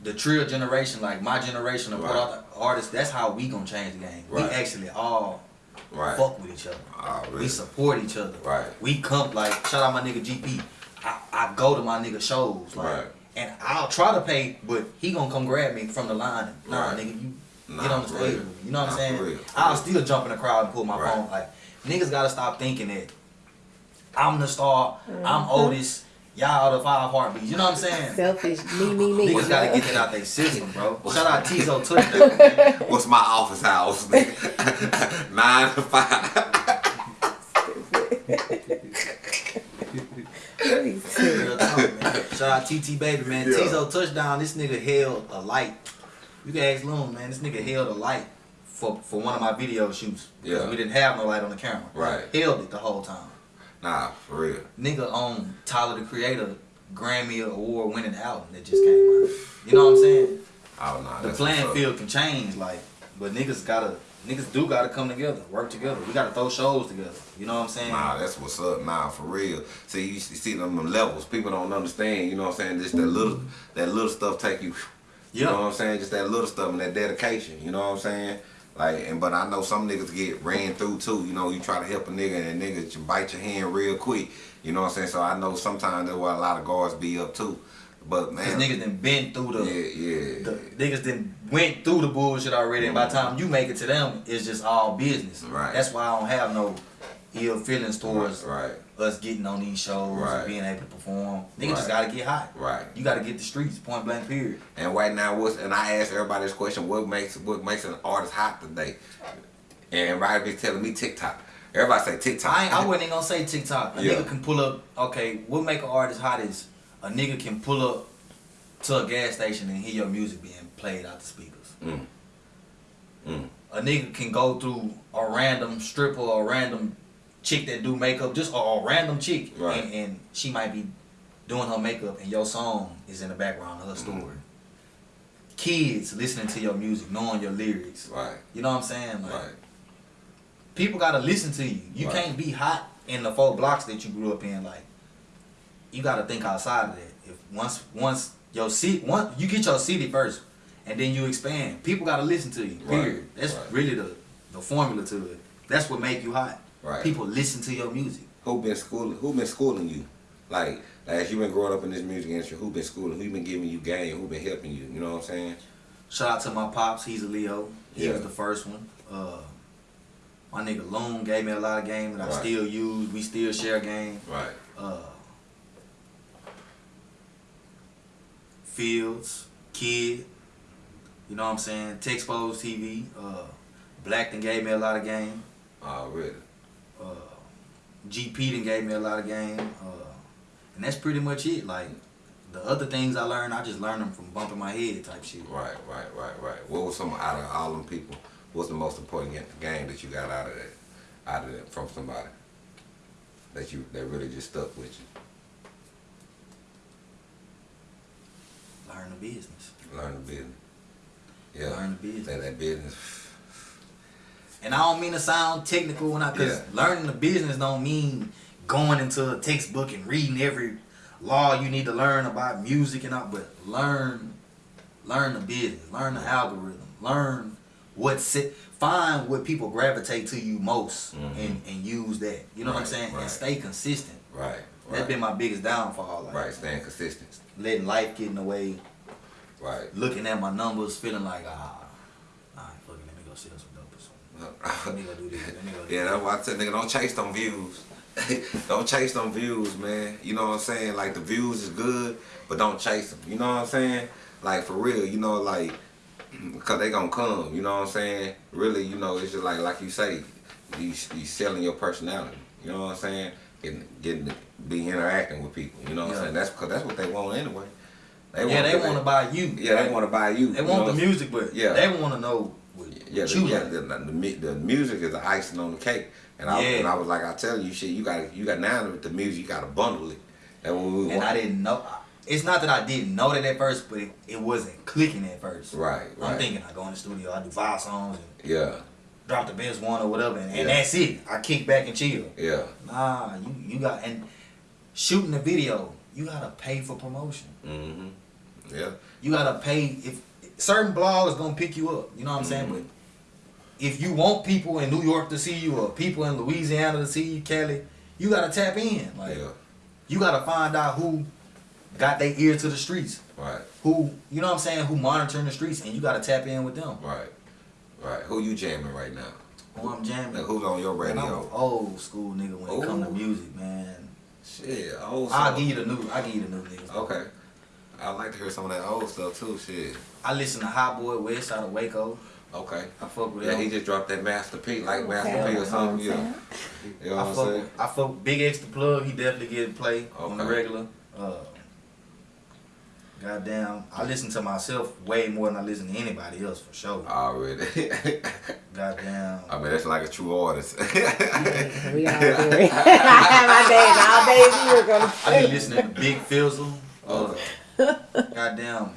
the trio generation, like my generation of Right. artists, that's how we gonna change the game. Right. We actually all Right. fuck with each other. Oh, We support each other. Right. We come like shout out my nigga GP. I, I go to my nigga shows like Right. and I'll try to pay, but he gonna come grab me from the line. And, nah, Right. nigga, you Nah, get on the for stage real. with me. You know what I'm saying? for real, for I'll real. still jump in the crowd and pull my Right. phone. Like niggas gotta stop thinking that I'm the star, Mm-hmm. I'm Otis, y'all the five heartbeats. You know what I'm saying? Selfish, me, me, me. Niggas gotta get that out their system, bro. Shout out Tizo (laughs) Touchdown. What's my office hours? (laughs) Nine to five. Real talk. Shout out TT Baby, man. Yeah. Teezo Touchdown, this nigga held a light. You can ask Loon, man. This nigga held a light for, for one of my video shoots. Because Yeah. we didn't have no light on the camera. Right. Held it the whole time. Nah, for real. Nigga on Tyler the Creator Grammy Award winning album that just came out. You know what I'm saying? Oh nah. The playing field can change, like, but niggas gotta, niggas do gotta come together, work together. We gotta throw shows together. You know what I'm saying? Nah, that's what's up. Nah, for real. See, you see them levels. People don't understand. You know what I'm saying? Just that little, that little stuff take you. You Yeah. know what I'm saying? Just that little stuff and that dedication. You know what I'm saying? Like, and but I know some niggas get ran through too. You know, you try to help a nigga and a nigga just bite your hand real quick. You know what I'm saying? So I know sometimes that's why a lot of guards be up too. But man, niggas done been through the, yeah, yeah, the niggas done went through the bullshit already, and by the mm-hmm. time you make it to them, it's just all business. Right. That's why I don't have no ill feelings towards right, us getting on these shows Right. and being able to perform. Niggas Right. just gotta get hot. right. You gotta get the streets, point blank period. And right now, what's and I ask everybody this question: What makes what makes an artist hot today? And everybody be telling me TikTok. Everybody say TikTok. I ain't, I wasn't even gonna say TikTok. A Yeah. nigga can pull up. Okay, what make an artist hot is a nigga can pull up to a gas station and hear your music being played out the speakers. Mm. Mm. A nigga can go through a random stripper or a random chick that do makeup, just a, a random chick, Right. and, and she might be doing her makeup, and your song is in the background of her story. Mm-hmm. Kids listening to your music, knowing your lyrics. Right. You know what I'm saying? Like, Right. people gotta listen to you. You Right. can't be hot in the four blocks that you grew up in. Like, you gotta think outside of that. If once once your city, once you get your city first, and then you expand, people gotta listen to you. Right. Period. That's Right. really the the formula to it. That's what make you hot. Right. People listen to your music. Who been schooling? Who been schooling you? Like, as you been growing up in this music industry, who been schooling? Who been giving you game? Who been helping you? You know what I'm saying? Shout out to my pops. He's a Leo. He Yeah. was the first one. Uh, my nigga Loon gave me a lot of game that I still use. We still share game. Right. uh, Fields, Kid, you know what I'm saying? Texpose TV, uh, Blackton gave me a lot of game. Already. Uh, GP done gave me a lot of game. Uh, and that's pretty much it. Like, the other things I learned, I just learned them from bumping my head type shit. Right, right, right, right. What was some out of all them people? What's the most important game that you got out of that? Out of that from somebody that you that really just stuck with you? Learn the business. Learn the business. Yeah. Learn the business. That, that business. And I don't mean to sound technical when I, cause Yeah. learning the business don't mean going into a textbook and reading every law you need to learn about music and all, but learn, learn the business, learn the algorithm, learn what sit, find what people gravitate to you most Mhm. and, and use that. You know what I'm saying? right. And stay consistent. Right. that's been my biggest downfall. Like right. Staying consistent. letting life get in the way, Right. looking at my numbers, feeling like ah, Yeah, that's why I tell nigga don't chase them views. (laughs) don't chase them views, man. You know what I'm saying? Like the views is good, but don't chase them. You know what I'm saying? Like for real, you know, like (clears throat) because they gonna come. You know what I'm saying? Really, you know, it's just like like you say, you you selling your personality. You know what I'm saying? Getting getting be interacting with people. You know what Yeah. I'm saying? That's because that's what they want anyway. yeah, want they want to buy you. Yeah, they want to buy you. They you want know the music, but Yeah. they want to know yeah, the, yeah the, the, the, music is the icing on the cake. And I, Yeah. and I was like, I tell you, shit, you got you got now with the music, you got to bundle it. That's what we and want. I didn't know. It's not that I didn't know that at first, but it, it wasn't clicking at first. Right, right. I'm thinking I go in the studio, I do five songs and Yeah, drop the best one or whatever, and, and Yeah. that's it. I kick back and chill. yeah, Nah, you you got and shooting the video, you gotta pay for promotion. Mm-hmm. yeah, You gotta pay if certain blogs gonna pick you up. You know what I'm saying? Mhm. But if you want people in New York to see you or people in Louisiana to see you, Kelly, you gotta tap in. Like yeah, you gotta find out who got their ear to the streets. right, Who you know what I'm saying? Who monitoring the streets, and you gotta tap in with them. right, right. Who you jamming right now? Who I'm jamming. Like, who's on your radio? old school nigga when it come to music, man. Shit, old School. I'll give you the new. I will give you the new niggas. Okay, I like to hear some of that old stuff too. Shit. I listen to Hot Boy West out of Waco. Okay. I fuck with that. Yeah, him. he just dropped that Master P, like Master Okay. P or something. Yeah. You know I what I'm fuck, saying? with, I fuck with BigXthaPlug. He definitely get play on the regular. Uh, goddamn, I listen to myself way more than I listen to anybody else for sure. Already. (laughs) Goddamn. I mean, that's like a true artist. (laughs) we all do it. (laughs) My days, all days we were gonna. I be listening to Big Fizzle. Uh, goddamn,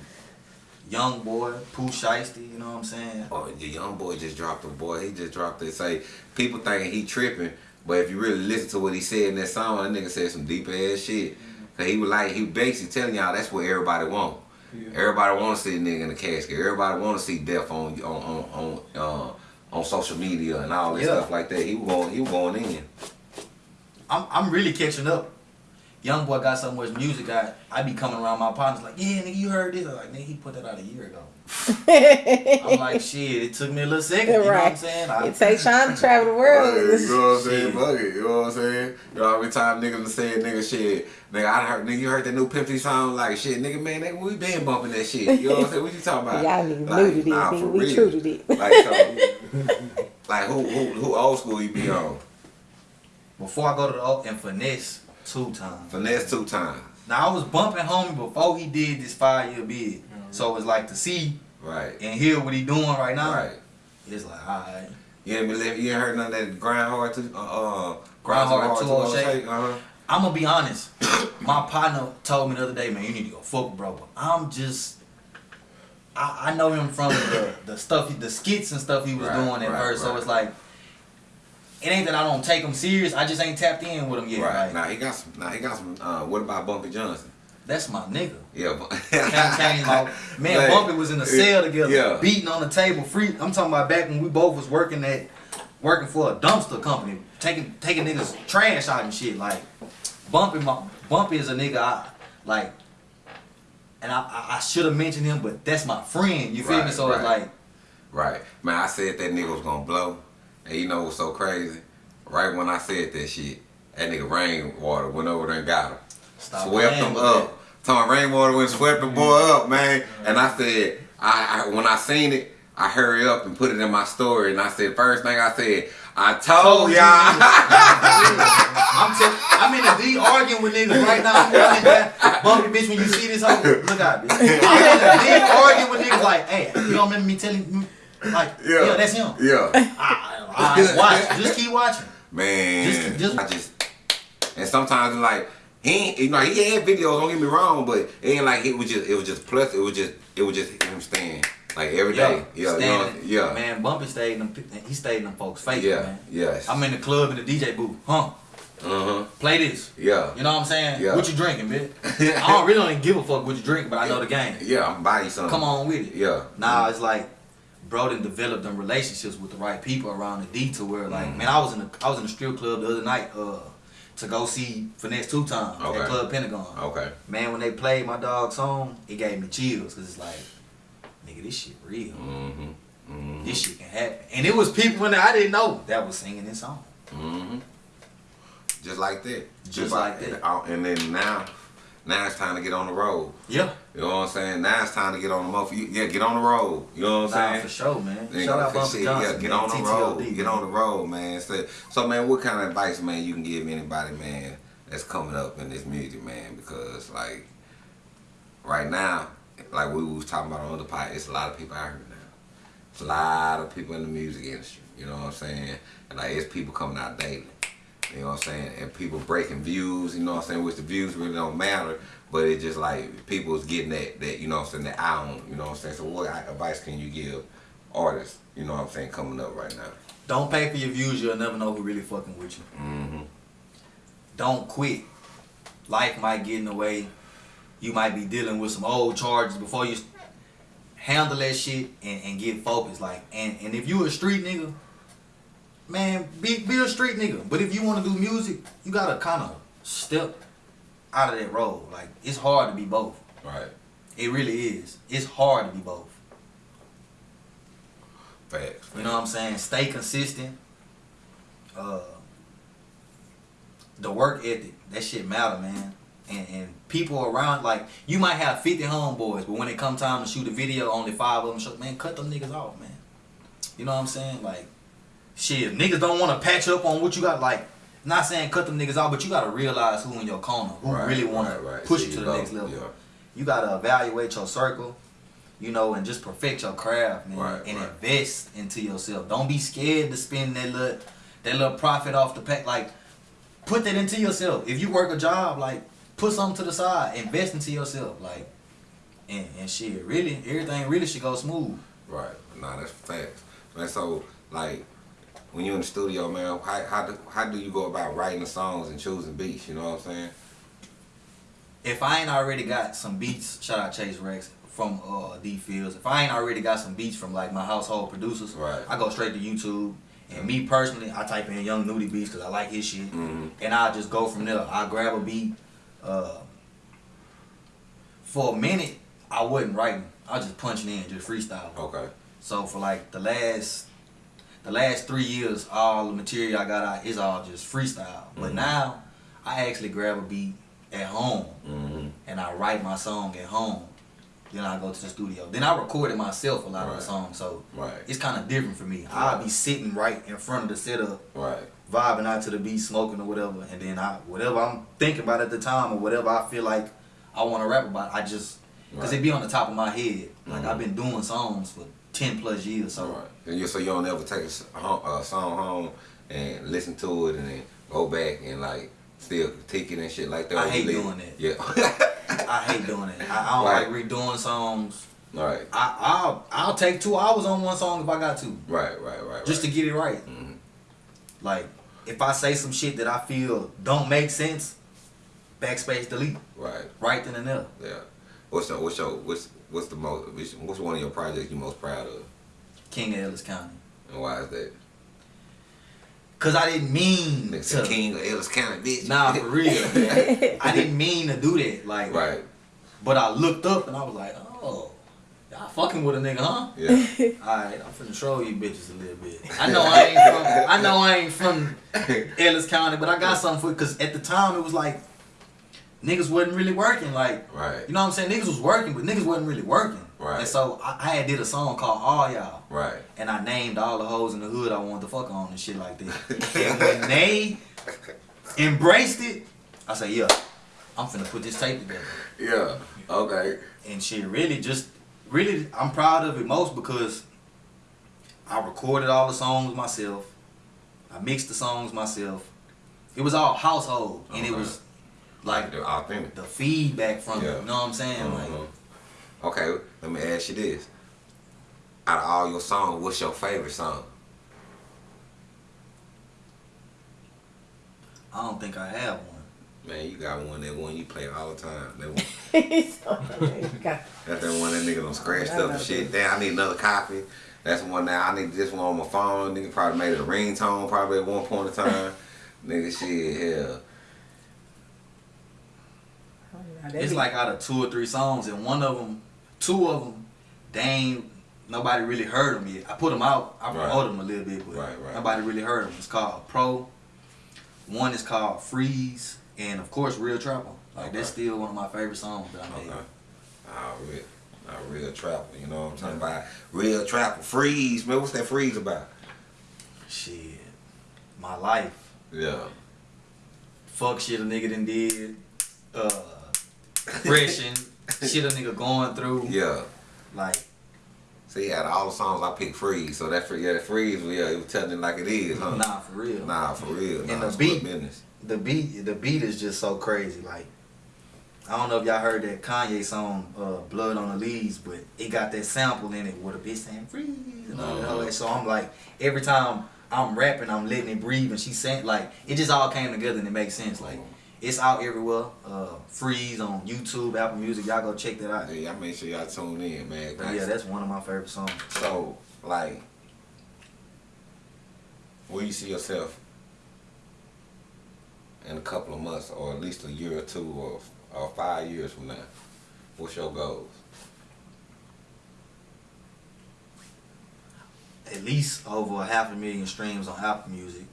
Young Boy, Pooh Shiesty. You know what I'm saying? Oh, the young boy just dropped a boy. He just dropped it. Say people thinking he tripping, but if you really listen to what he said in that song, that nigga said some deep ass shit. Cause he was like he basically telling y'all that's what everybody want. Everybody want to see a nigga in the casket. Everybody want to see death on on on on, uh, on social media and all that Yeah. stuff like that. He was going he was going in. I'm I'm really catching up. Young boy got so much music. I I be coming around my partners like, yeah, nigga, you heard this? I'm like, nigga, he put that out a year ago. (laughs) I'm like, shit, it took me a little second. You know what I'm saying? I, It takes time to travel the world. you know what I'm saying? Fuck it. You know what I'm saying? You know, every time niggas done said nigga shit, nigga, I heard, nigga, you heard that new Pimp C song? Like, shit, nigga, man, nigga, we been bumping that shit. You know what I'm saying? What you talking about? Y'all niggas Like, new to this, nah, nigga. We real. true to this. Like, so, (laughs) like who, who, who old school you be on? before I go to the O and finesse two times. Finesse2Tymes. Now I was bumping homie before he did this five year bid. So it's like to see Right. and hear what he doing right now. Right. it's like alright. You ain't been living, you ain't heard none of that grind hard to uh uh Grind Hard to to All Shake? Uh-huh. I'm gonna be honest. (coughs) My partner told me the other day, man, you need to go fuck with bro. But I'm just, I, I know him from the, the stuff, he, the skits and stuff he was Right, doing at right, first. So it's like, it ain't that I don't take him serious. I just ain't tapped in with him yet. Right. Like, Now he got some now he got some uh what about Bumpy Johnson? that's my nigga. Yeah, but Can't my man. Like, Bumpy was in the cell together, Yeah. beating on the table, free. I'm talking about back when we both was working at, working for a dumpster company, taking taking niggas trash out and shit. Like, Bumpy, my Bumpy is a nigga I like, and I I, I should have mentioned him, but that's my friend. You feel me? Right, So it's like, Right. Man, I said that nigga was gonna blow. And you know what's so crazy? Right when I said that shit, that nigga rainwater went over there and got him. Stop swept him up. Talking rainwater went and swept the mm-hmm. boy up, man. Mm-hmm. And I said, I, I when I seen it, I hurry up and put it in my story. And I said, first thing I said, I told Told you y'all. (laughs) I'm I'm in the D arguing with niggas right now. I'm down. Bumpy bitch, when you see this, hoe, look out, bitch. I'm in the D arguing with niggas like, hey, you don't remember me telling me, like, yeah, Yeah. that's him. yeah. I, I, watch, just keep watching. Man, Just- just- I just and sometimes like he ain't, you know he had videos. Don't get me wrong, but it ain't like it was just it was just plus it was just it was just him staying like every day. Yeah, you know, yeah, Man, Bumpy stayed in them, he stayed in them folks' face, yeah, man. yes. I'm in the club in the DJ booth, huh? uh huh. Play this. Yeah, You know what I'm saying? Yeah. What you drinking, bitch? (laughs) I don't really don't even give a fuck what you drink, but I know the game. yeah. I'm buying something. Come on with it. Yeah. Nah, it's like bro and developed them relationships with the right people around the D to where like Mm-hmm. man, I was in a I was in a strip club the other night uh to go see Finesse2Tymes Okay. at Club Pentagon. Okay. Man, when they played my dog song, it gave me chills because it's like, nigga, this shit real. Mm-hmm. Mm-hmm. This shit can happen. And it was people in there I didn't know that was singing this song. Mm-hmm. Just like that. Just like that. And, uh, and then now, now it's time to get on the road. Yeah. You know what I'm saying? Now it's time to get on the motherfucker. Yeah, get on the road. You know what I'm Nah, saying? for sure, man. Nigga, Shout out shit, Johnson. Yeah, get man, on the TTLD, road. Get on the road, man. So, so, man, what kind of advice, man, you can give anybody, man, that's coming up in this music, man? Because, like, right now, like we was talking about on the part, it's a lot of people out here now. It's a lot of people in the music industry. You know what I'm saying? And like, it's people coming out daily. You know what I'm saying? And people breaking views, you know what I'm saying? Which the views really don't matter, but it's just like people's getting that, that you know what I'm saying, that eye on, you know what I'm saying? So what advice can you give artists, you know what I'm saying, coming up right now? Don't pay for your views, you'll never know who really fucking with you. Mm-hmm. don't quit. Life might get in the way. You might be dealing with some old charges before you handle that shit and, and get focused. Like, and, and if you a street nigga, man, be, be a street nigga. But if you want to do music, you gotta kind of step out of that role. Like, it's hard to be both. Right. It really is. It's hard to be both. Facts. You know what I'm saying? Stay consistent. Uh, the work ethic, that shit matter, man. And, and people around, like, you might have 50 homeboys, but when it come time to shoot a video, only five of them show, man, cut them niggas off, man. You know what I'm saying? Like, shit, if niggas don't want to patch up on what you got, like, not saying cut them niggas off, but you got to realize who in your corner, who Right, really want right, to right. push See you to the next level. Yeah. You got to evaluate your circle, you know, and just perfect your craft, man, and invest into yourself. Don't be scared to spend that little that little profit off the pack. Like, put that into yourself. If you work a job, like, put something to the side, invest into yourself, like, and and shit. Really, everything really should go smooth. Right. Nah, that's facts. Man, so, like, when you're in the studio, man, how, how, do, how do you go about writing the songs and choosing beats? You know what I'm saying? If I ain't already got some beats, shout out Chase Rex from uh, D Fields. If I ain't already got some beats from like my household producers, Right. I go straight to YouTube. And me personally, I type in Young Nudie beats because I like his shit, Mhm. and I just go from there. I grab a beat. Uh, for a minute, I wasn't writing. I was just punching in, just freestyle. Okay. So for like the last, the last three years, all the material I got out is all just freestyle. But Mhm. now, I actually grab a beat at home Mm-hmm. and I write my song at home. Then I go to the studio. Then I record it myself a lot of the songs, so Right. it's kind of different for me. I'll be sitting right in front of the setup, Right. vibing out to the beat, smoking or whatever, and then I whatever I'm thinking about at the time or whatever I feel like I want to rap about, I just because Right. it be on the top of my head. Like Mhm. I've been doing songs for ten plus years. So. And you so you don't ever take a, s- a a song home and listen to it and then go back and like still critique it and shit like that. I (laughs) hate doing that. Yeah. I hate doing it. I, I don't Right. like redoing songs. Right. I, I'll I'll take two hours on one song if I got to, Right. Right. Right. just to get it right. Mhm. Like if I say some shit that I feel don't make sense, backspace delete, Right. right then and there. Yeah. What's your what's your what's what's the most what's one of your projects you most proud of King of Ellis County. and why is that? Cause I didn't mean to. King of Ellis County, bitch. Nah, for (laughs) real. I didn't mean to do that. Like, right. but I looked up and I was like, oh, y'all fucking with a nigga, huh? Yeah. (laughs) Alright, I'm finna troll you bitches a little bit. I know I ain't from I know I ain't from (laughs) Ellis County, but I got something for it cause at the time it was like niggas wasn't really working. Like right. you know what I'm saying? Niggas was working, but niggas wasn't really working. Right. And so I, I had did a song called All Y'all. Right. And I named all the hoes in the hood I wanted to fuck on and shit like that. (laughs) and when they embraced it, I said, yeah, I'm finna put this tape together. Yeah. Okay. And shit, really just, really, I'm proud of it most because I recorded all the songs myself. I mixed the songs myself. It was all household. And it was like the authentic. the feedback from Yeah. it. You know what I'm saying? Like, Mhm. Okay, let me ask you this. Out of all your songs, what's your favorite song? I don't think I have one. Man, you got one that one you play all the time. That one, (laughs) It's so funny. God. (laughs) that's that one that nigga done scratched I up and shit. this. Damn, I need another copy. That's one now. I need this one on my phone. Nigga probably made it a ringtone probably at one point in time. (laughs) nigga, shit, hell. Now, It's be- like out of two or three songs, and one of them, two of them, they ain't nobody really heard them yet. I put them out, I Right. promoted them a little bit, but Right, right. nobody really heard them. It's called Pro. One is called Freeze, and of course Real Trapper. Like that's still one of my favorite songs that I made. Okay. Ah, real, ah, real trapper. You know what I'm talking about? Real trapper. Freeze, man. What's that freeze about? Shit, my life. Yeah. Fuck shit a nigga done did. Uh, depression. shit a nigga going through. Yeah. Like See, out of all the songs I picked Freeze, so that yeah, that Freeze, yeah, it was telling it like it is, huh? nah, for real. Nah, for real. And nah, the it's good beat. business. the beat the beat is just so crazy. Like I don't know if y'all heard that Kanye song, uh, "Blood on the Leaves," but it got that sample in it with a bitch saying "freeze" and all. Uh-huh. that. So I'm like, every time I'm rapping, I'm letting it breathe, and she saying like, it just all came together and it makes sense. Like it's out everywhere. Uh, Freeze on YouTube, Apple Music. Y'all go check that out. Yeah, y'all make sure y'all tune in, man. But yeah, that's one of my favorite songs. so like, where you see yourself in a couple of months, or at least a year or two, or or five years from now? What's your goals? At least over a half a million streams on Apple Music.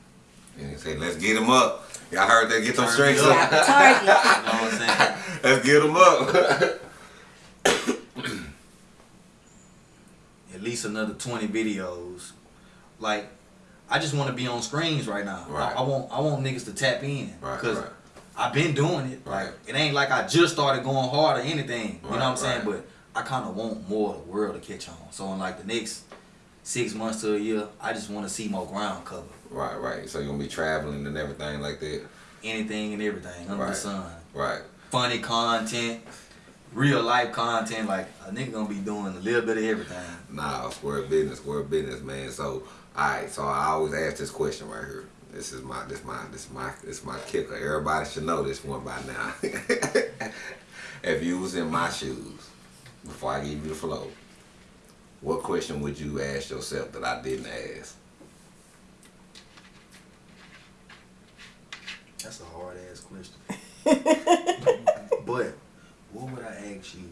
And you say, let's get them up. Y'all heard that? Get them Turn strings it up. (laughs) target. You know what I'm saying? (laughs) let's get them up. (coughs) at least another 20 videos. Like, I just want to be on screens right now. Right. I, I want I want niggas to tap in Right, because right. I've been doing it. Right. Like, it ain't like I just started going hard or anything. you Right, know what I'm saying? But I kind of want more of the world to catch on. So in like the next six months to a year, I just want to see more ground cover. right, right. So you're gonna be traveling and everything like that. Anything and everything under the Right. sun. Right. Funny content, real life content. Like a nigga gonna be doing a little bit of everything. Nah, square business, square business, man. So, alright, so I always ask this question right here. This is my, this my, this my, this my kicker. Everybody should know this one by now. (laughs) if you was in my shoes, before I give you the flow, what question would you ask yourself that I didn't ask? That's a hard ass question. (laughs) but what would I ask you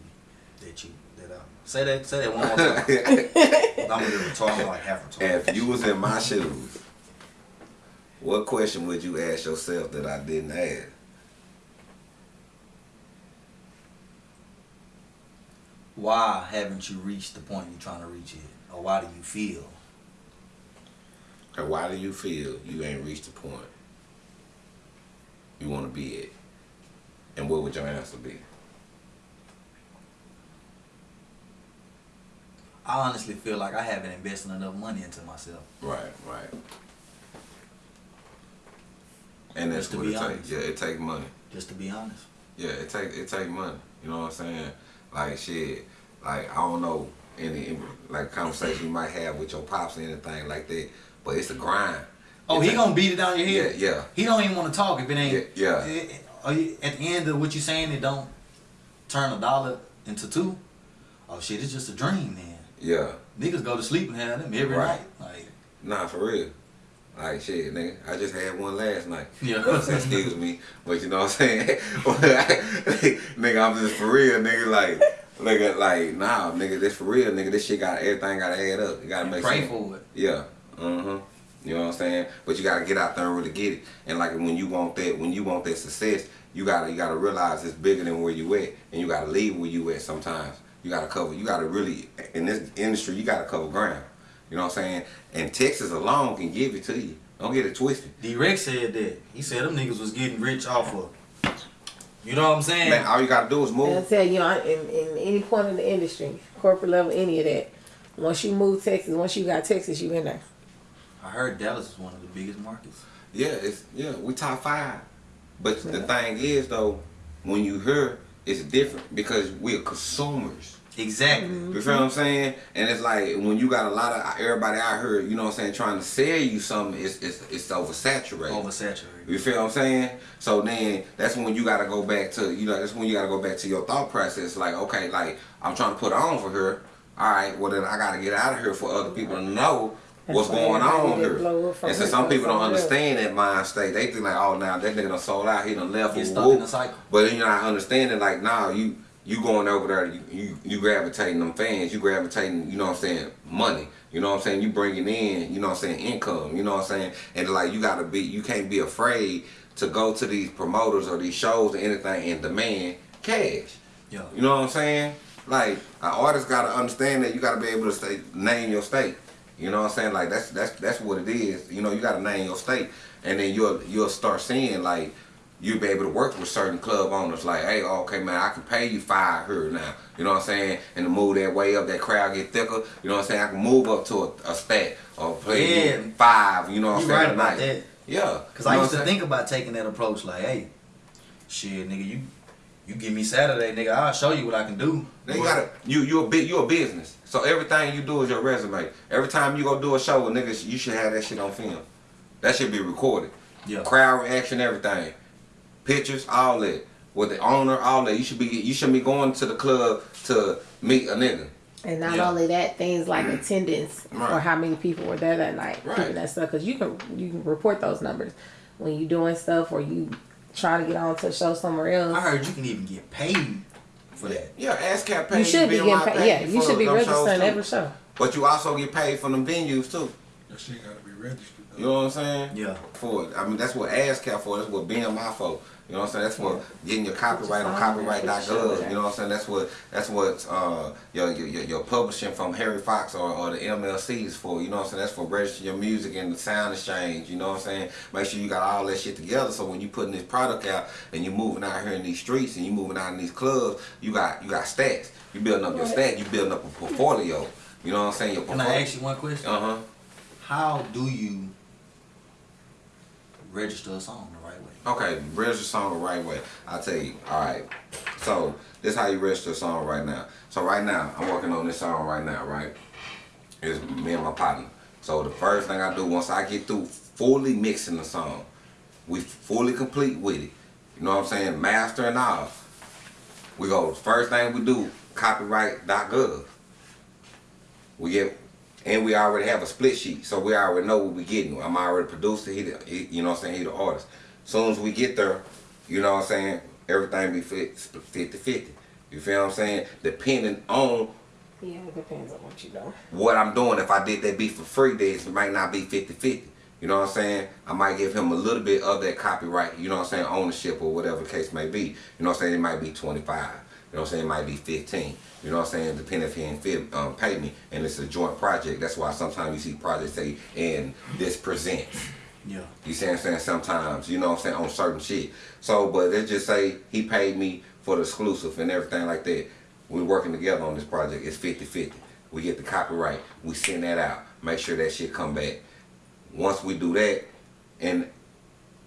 that you that I say that say that one more time? (laughs) I'm gonna be retarded like half retarded. if you was in my shoes, what question would you ask yourself that I didn't ask? Why haven't you reached the point you're trying to reach it? Or why do you feel? And why do you feel you ain't reached the point you want to be at? And what would your answer be? I honestly feel like I haven't invested enough money into myself. Right, right. And that's to what be it honest. takes. Yeah, it takes money. Just to be honest. Yeah, it take it take money. You know what I'm saying? Like shit. Like I don't know any like conversation you might have with your pops or anything like that, but it's a grind. Oh, It he take- gonna beat it down your head. yeah. yeah. He don't even want to talk if it ain't. Yeah, yeah. You, at the end of what you saying, it don't turn a dollar into two. Oh shit, it's just a dream, man. Yeah. Niggas go to sleep and have them every Right. night. Like, Nah, for real. Like shit, nigga. I just had one last night. (laughs) Yeah. Excuse me, but you know what I'm saying? (laughs) nigga, I'm just for real, nigga. Like, nigga, like, nah, nigga, this for real, nigga. This shit got everything got to add up. You gotta and make pray sense. for it. Yeah. Uh-huh. You know what I'm saying? But you gotta get out there and really get it. And like when you want that, when you want that success, you gotta you gotta realize it's bigger than where you at, and you gotta leave where you at. Sometimes you gotta cover. You gotta really in this industry, you gotta cover ground. You know what I'm saying? And Texas alone can give it to you. Don't get it twisted. D-Rex said that. He said them niggas was getting rich off of. You know what I'm saying? Man, all you gotta do is And I'll tell you, on- in, in any point in the industry, corporate level, any of that, once you move Texas, once you got Texas, you in there. I heard Dallas is one of the biggest markets. Yeah, it's yeah, we top five. But the thing is though, when you hear, it's different because we're consumers. Exactly. Mm-hmm. You feel what I'm saying? And it's like when you got a lot of everybody out here, you know what I'm saying, trying to sell you something, it's it's, it's oversaturated. Oversaturated. You feel what I'm saying? So then that's when you gotta go back to you know that's when you gotta go back to your thought process. Like okay, like I'm trying to put on for her. All right, well then I gotta get out of here for other people to know That's what's going on here. blow up from And so some people don't somewhere else. understand that mind state. They think like, oh now that nigga done sold out, he done left. Get woo, stuck woo. in the cycle. But then you're not understanding like, nah, you you going over there, you, you you gravitating them fans, you gravitating, you know what I'm saying, money. You know what I'm saying? You bringing in, you know what I'm saying, income. You know what I'm saying? And like you gotta be, you can't be afraid to go to these promoters or these shows or anything and demand cash. Yeah. You know what I'm saying? Like an artist gotta understand that you gotta be able to say name your state. You know what I'm saying? Like that's that's that's what it is. You know, you gotta name your state, and then you'll you'll start seeing like you'll be able to work with certain club owners. Like, hey, okay, man, I can pay you five here now. You know what I'm saying? And to move that way up, that crowd get thicker. You know what I'm saying? I can move up to a, a stat or play Yeah. five. You know what I'm saying? right about that. Yeah. Cause You I used to think about taking that approach, like, hey, shit, nigga, you you give me Saturday, nigga, I'll show you what I can do. Now you gotta you you a bit you a business. So everything you do is your resume. Every time you go do a show with niggas, you should have that shit on film. That should be recorded. Yeah. Crowd reaction, everything. Pictures, all that. With the owner, all that. You should be you should be going to the club to meet a nigga. And not Yeah. only that, things like attendance Right. or how many people were there that night, Right. that stuff, because you can you can report those numbers when you doing stuff or you trying to get on to a show somewhere else. I heard you can even get paid for that. Yeah, ASCAP pays You should be getting paid. Yeah, you should be them shows, registering too. every show. But you also get paid for them venues too. That shit gotta be registered. Though. You know what I'm saying? Yeah. For it. I mean, that's what ASCAP for. That's what BMI for. You know what I'm saying? That's for getting your copyright on Put your phone there, put your shit copyright.gov. You know what I'm saying? That's what that's what uh, your, your your your publishing from Harry Fox or, or the MLC is for. You know what I'm saying? That's for registering your music and the sound exchange. You know what I'm saying? Make sure you got all that shit together. So when you putting this product out and you're moving out here in these streets and you're moving out in these clubs, you got you got stats. You building up your stats. You building up a portfolio. You know what I'm saying? Your Can I ask you one question? Uh huh. How do you register a song the right way? Okay, register a song the right way. I'll tell you. All right. So this how you register a song right now. So right now, I'm working on this song right now, right? It's me and my partner. So the first thing I do once I get through fully mixing the song, we fully complete with it. You know what I'm saying? Master and all. We go. First thing we do, copyright.gov. We get, and we already have a split sheet, so we already know what we're getting. I'm already producer. He, the, he you know what I'm saying? He the artist. Soon as we get there, you know what I'm saying? Everything be fit 50 50. You feel what I'm saying? Depending on Yeah, it depends on what you do. what I'm doing. If I did that beat for free, then it might not be 50 50. You know what I'm saying? I might give him a little bit of that copyright, you know what I'm saying, ownership or whatever the case may be. You know what I'm saying? It might be 25. You know what I'm saying? It might be 15. You know what I'm saying? Depending if he ain't fit, um, pay me. And it's a joint project. That's why sometimes you see projects say, and this presents. Yeah. You see what I'm saying? Sometimes, you know what I'm saying, on certain shit. So, but let's just say he paid me for the exclusive and everything like that. We're working together on this project. It's 50-50. We get the copyright. We send that out. Make sure that shit come back. Once we do that, and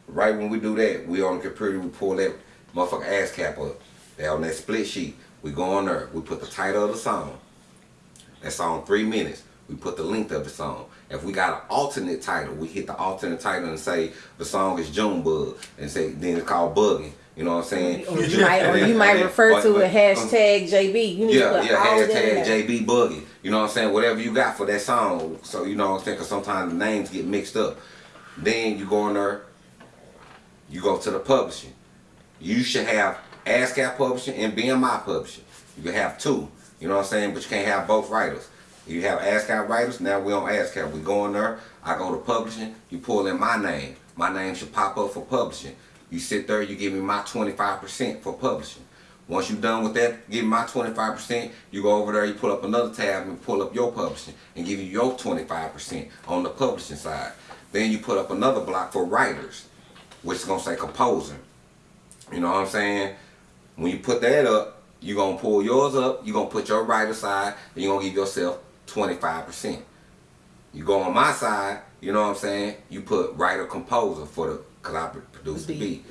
right when we do that, we on the computer, we pull that motherfucker ASCAP up. That on that split sheet. We go on there. We put the title of the song. That song three minutes. We put the length of the song. If we got an alternate title, we hit the alternate title and say the song is Junebug and say then it's called bugging. You know what I'm saying? Or you might, or you might (laughs) refer to a um, hashtag JB. You need to Yeah, put yeah, all of that in hashtag. JB Boogie. You know what I'm saying? Whatever you got for that song. So you know what I'm saying? Because sometimes the names get mixed up. Then you go on there, you go to the publishing. You should have ASCAP publishing and BMI publishing. You can have two. You know what I'm saying? But you can't have both writers. You have ASCAP writers, now we on ASCAP. We go in there, I go to publishing, you pull in my name. My name should pop up for publishing. You sit there, you give me my 25% for publishing. Once you're done with that, give me my 25%, you go over there, you pull up another tab and pull up your publishing and give you your 25% on the publishing side. Then you put up another block for writers, which is gonna say composer. You know what I'm saying? When you put that up, you're gonna pull yours up, you're gonna put your writer side, and you're gonna give yourself 25%. You go on my side, you know what I'm saying? You put writer composer for the, cause I produce the beat.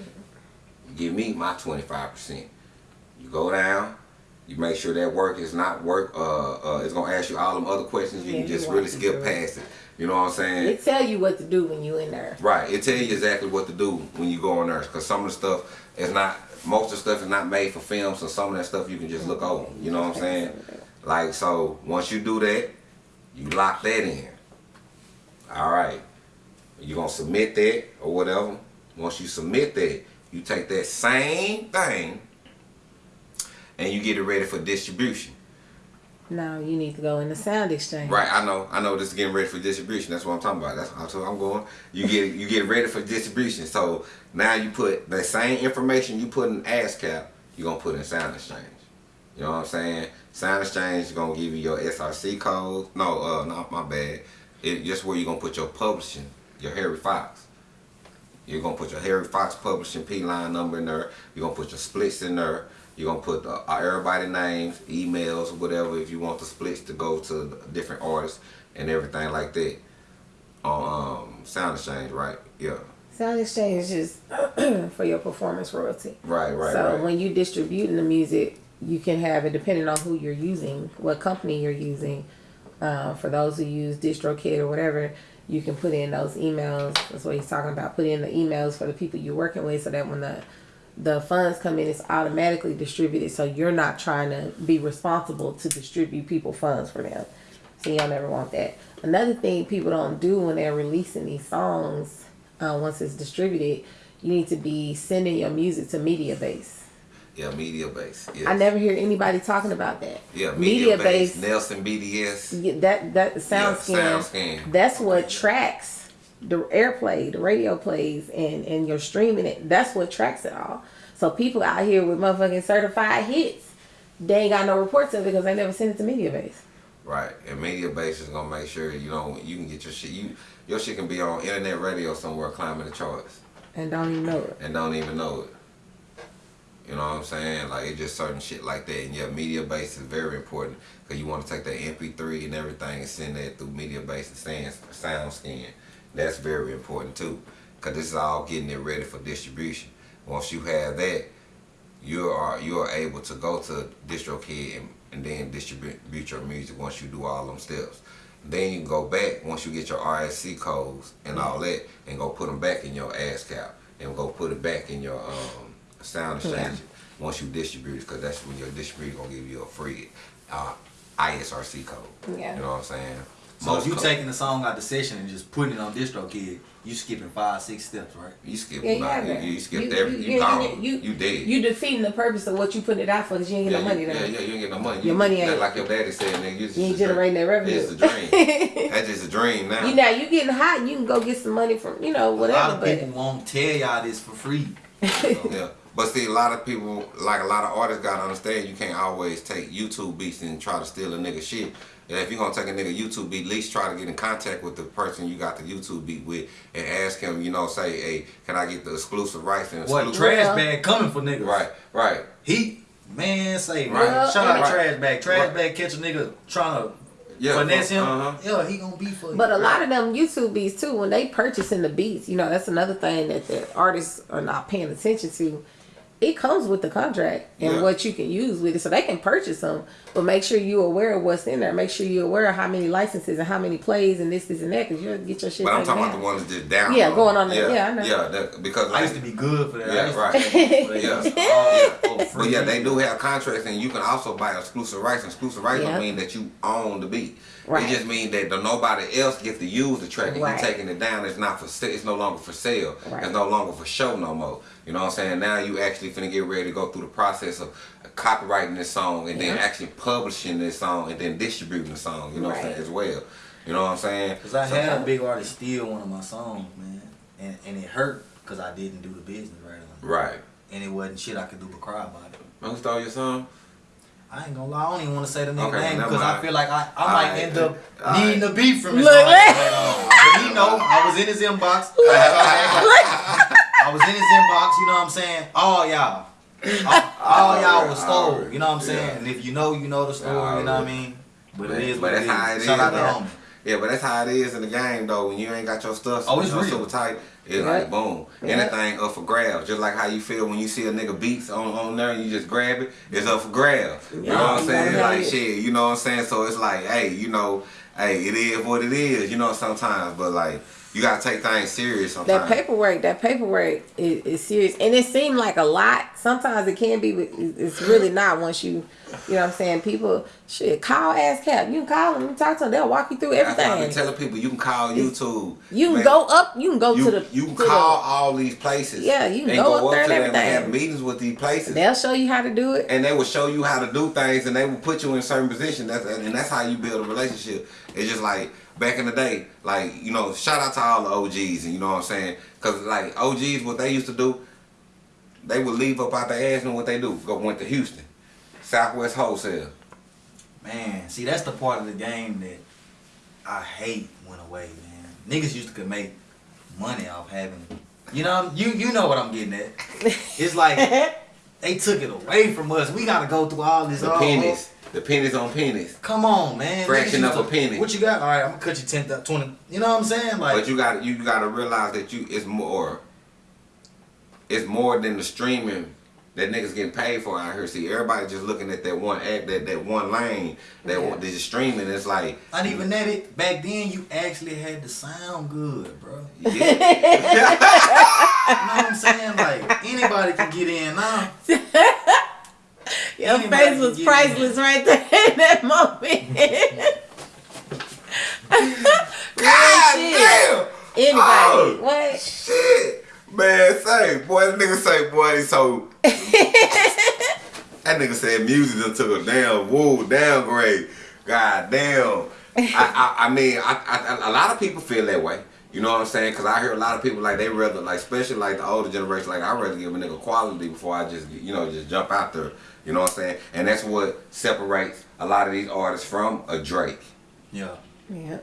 You give me my 25%. You go down, you make sure that work is not work, uh, uh, it's gonna ask you all them other questions, you Yeah, can just walk really skip past it. You know what I'm saying? It tell you what to do when you in there. Right. It tell you exactly what to do when you go on there. Cause some of the stuff is not, most of the stuff is not made for film. So some of that stuff you can just look over. You know what I'm saying? Like so, once you do that, you lock that in. All right. You gonna submit that or whatever. Once you submit that, you take that same thing and you get it ready for distribution. Now you need to go in the sound exchange. Right, I know, I know. This is getting ready for distribution. That's what I'm talking about. That's how I'm going. You get you get ready for distribution. So now you put the same information you put in ASCAP, you're gonna put in Sound Exchange. You know what I'm saying? Sound Exchange is gonna give you your SRC code. No, uh, not my bad. It just where you're gonna put your publishing, your Harry Fox. You're gonna put your Harry Fox publishing P line number in there. You're gonna put your splits in there. You're gonna put uh, everybody names, emails, whatever. If you want the splits to go to different artists and everything like that um, Sound Exchange, right? Yeah, Sound exchange is (clears throat) for your performance royalty. right, right, so right. when you distributing the music, you can have it depending on who you're using, what company you're using. Uh, for those who use DistroKid or whatever, you can put in those emails. That's what he's talking about. Put in the emails for the people you're working with, so that when the the funds come in, it's automatically distributed. So you're not trying to be responsible to distribute people funds for them. So y'all never want that. Another thing people don't do when they're releasing these songs, uh, once it's distributed, you need to be sending your music to Mediabase. yeah, Mediabase. Yes. I never hear anybody talking about that. Yeah, media, Mediabase. base. Nielsen BDS. Yeah, that that sound Yeah, scan. SoundScan. That's what tracks the airplay, the radio plays, and and you're streaming it. That's what tracks it all. So people out here with motherfucking certified hits, they ain't got no reports of it because they never sent it to Mediabase. Right, and Mediabase is gonna make sure you know you can get your shit. You your shit can be on internet radio somewhere climbing the charts. And don't even know it. and don't even know it. You know what I'm saying? Like it's just certain shit like that. And yeah, Mediabase is very important because you want to take that MP3 and everything and send that through Mediabase and sound, sound scan. That's very important too because this is all getting it ready for distribution. Once you have that, you are you are able to go to DistroKid and, and then distribute your music once you do all them steps. Then you can go back once you get your RSC codes and all that, and go put them back in your ASCAP and go put it back in your um, sound exchange once you distribute it, because that's when your distributor gonna give you a free uh, ISRC code. Yeah. You know what I'm saying? So if you co- taking the song out the session and just putting it on DistroKid, you skipping five, six steps, right? you skip Yeah, you about- have you, that. you skipped You- every you- you, you- gone you- you, dead. You defeating the purpose of what you put it out for because you ain't yeah, get no money you, there. yeah, yeah, you ain't get no money. Your You- money that ain't- like your daddy said, nigga. You, just You ain't a dream. generating that revenue. It's a dream. (laughs) That's just a dream now. You know, you getting hot, you can go get some money from, you know, whatever. a lot whatever. of But people won't tell y'all this for free. Oh, yeah. But see, a lot of people, like a lot of artists, gotta understand you can't always take YouTube beats and try to steal a nigga shit. And if you're gonna take a nigga YouTube beat, at least try to get in contact with the person you got the YouTube beat with and ask him, you know, say, hey, can I get the exclusive rights and exclusive What trash bag coming for niggas? Right, right. He man say Right. shout out Right. trash bag. Trash Right. bag catch a nigga trying to Yeah, finesse him, uh-huh. yeah, he gonna be for you. But a lot of them YouTube beats too, when they purchasing the beats, you know, that's another thing that the artists are not paying attention to. It comes with the contract and Yeah. what you can use with it, so they can purchase them, but make sure you're aware of what's in there. Make sure you're aware of how many licenses and how many plays and this, this, and that, because you'll get your shit. But I'm taken talking about down. the ones just down. Yeah, going on the- yeah, I know. Yeah, that, because I used to be good for that. Yeah, I used to right. take it Yeah. Oh, oh, But yeah, they do have contracts, and you can also buy exclusive rights. Exclusive rights Yeah. don't mean that you own the beat. Right. It just means that nobody else gets to use the track, and Right. you taking it down. It's not for sale. It's no longer for sale. Right. It's no longer for show no more. You know what I'm saying? Now you actually finna get ready to go through the process of uh, copyrighting this song, and then actually publishing this song, and then distributing the song. You know what I'm saying as well. You know what I'm saying? Cause I So- had a big artist steal one of my songs, man, and and it hurt because I didn't do the business right on it. right. and it wasn't shit I could do but cry about it. Man, Who stole your song? I ain't gonna lie, I don't even want to say the nigga Okay, name never because I feel like I, I might Alright. end up Alright. needing a beef from his Look, song. But he know I was in his inbox. (laughs) I was in his inbox, you know what I'm saying? All y'all. All, all (laughs) y'all was stole, you know what I'm saying? Yeah. And if you know, you know the story, you know what I mean? But it is But what it that's how it is. is. Shout out to homie. Yeah, but that's how it is in the game though. When you ain't got your stuff, Oh, it's you know, real. super tight, it's Yeah. like boom. Yeah. Anything up for grabs. Just like how you feel when you see a nigga beats on, on there and you just grab it, it's up for grabs. You know what I'm saying? Yeah. Like shit, you know what I'm saying? So it's like, hey, you know, hey, it is what it is, you know, sometimes, but like you gotta take things serious sometimes. That paperwork, that paperwork is, is serious, and it seemed like a lot. Sometimes it can be, but it's really not. Once you, you know, what I'm saying, people, shit, call ASCAP. You can call them, you talk to them, they'll walk you through That's I've been telling people you can call YouTube. You can man. go up, you can go You, to the, you can to the- call all these places. Yeah, you can and go go up there and them and have meetings with these places. They'll show you how to do it. and they will show you how to do things and they will put you in certain positions that's and that's how you build a relationship it's just like back in the day like you know shout out to all the og's and you know what i'm saying because like og's what they used to do they would leave up out their ass and what they do go went to houston southwest wholesale Man, see that's the part of the game that I hate went away, man. Niggas used to could make money off having you know you you know what I'm getting at. (laughs) It's like they took it away from us. We gotta go through all this the pennies the pennies on pennies Come on, man. Fraction Niggas of a to- penny. What you got? All right, I'm gonna cut you 10, 20. You know what I'm saying? Like, but you got you got to realize that you it's more it's more than the streaming that niggas getting paid for out here. See, everybody just looking at that one act, that that one lane, that Yeah. one, this streaming. It's like, not even that. It back then you actually had to sound good, bro. yeah, (laughs) You know what I'm saying? Like anybody can get in now. (laughs) (laughs) Your Anybody face was priceless right there (laughs) in that moment. (laughs) God damn, Anybody. Oh. What? shit, man. Say, boy, that nigga say, boy, so. that nigga said music done took a damn woo downgrade. God damn. I, I, I mean, I, I, a lot of people feel that way. You know what I'm saying? Because I hear a lot of people like they rather like, especially like the older generation, like I rather give a nigga quality before I just you know just jump out there. You know what I'm saying? And that's what separates a lot of these artists from a Drake. Yeah. Yeah.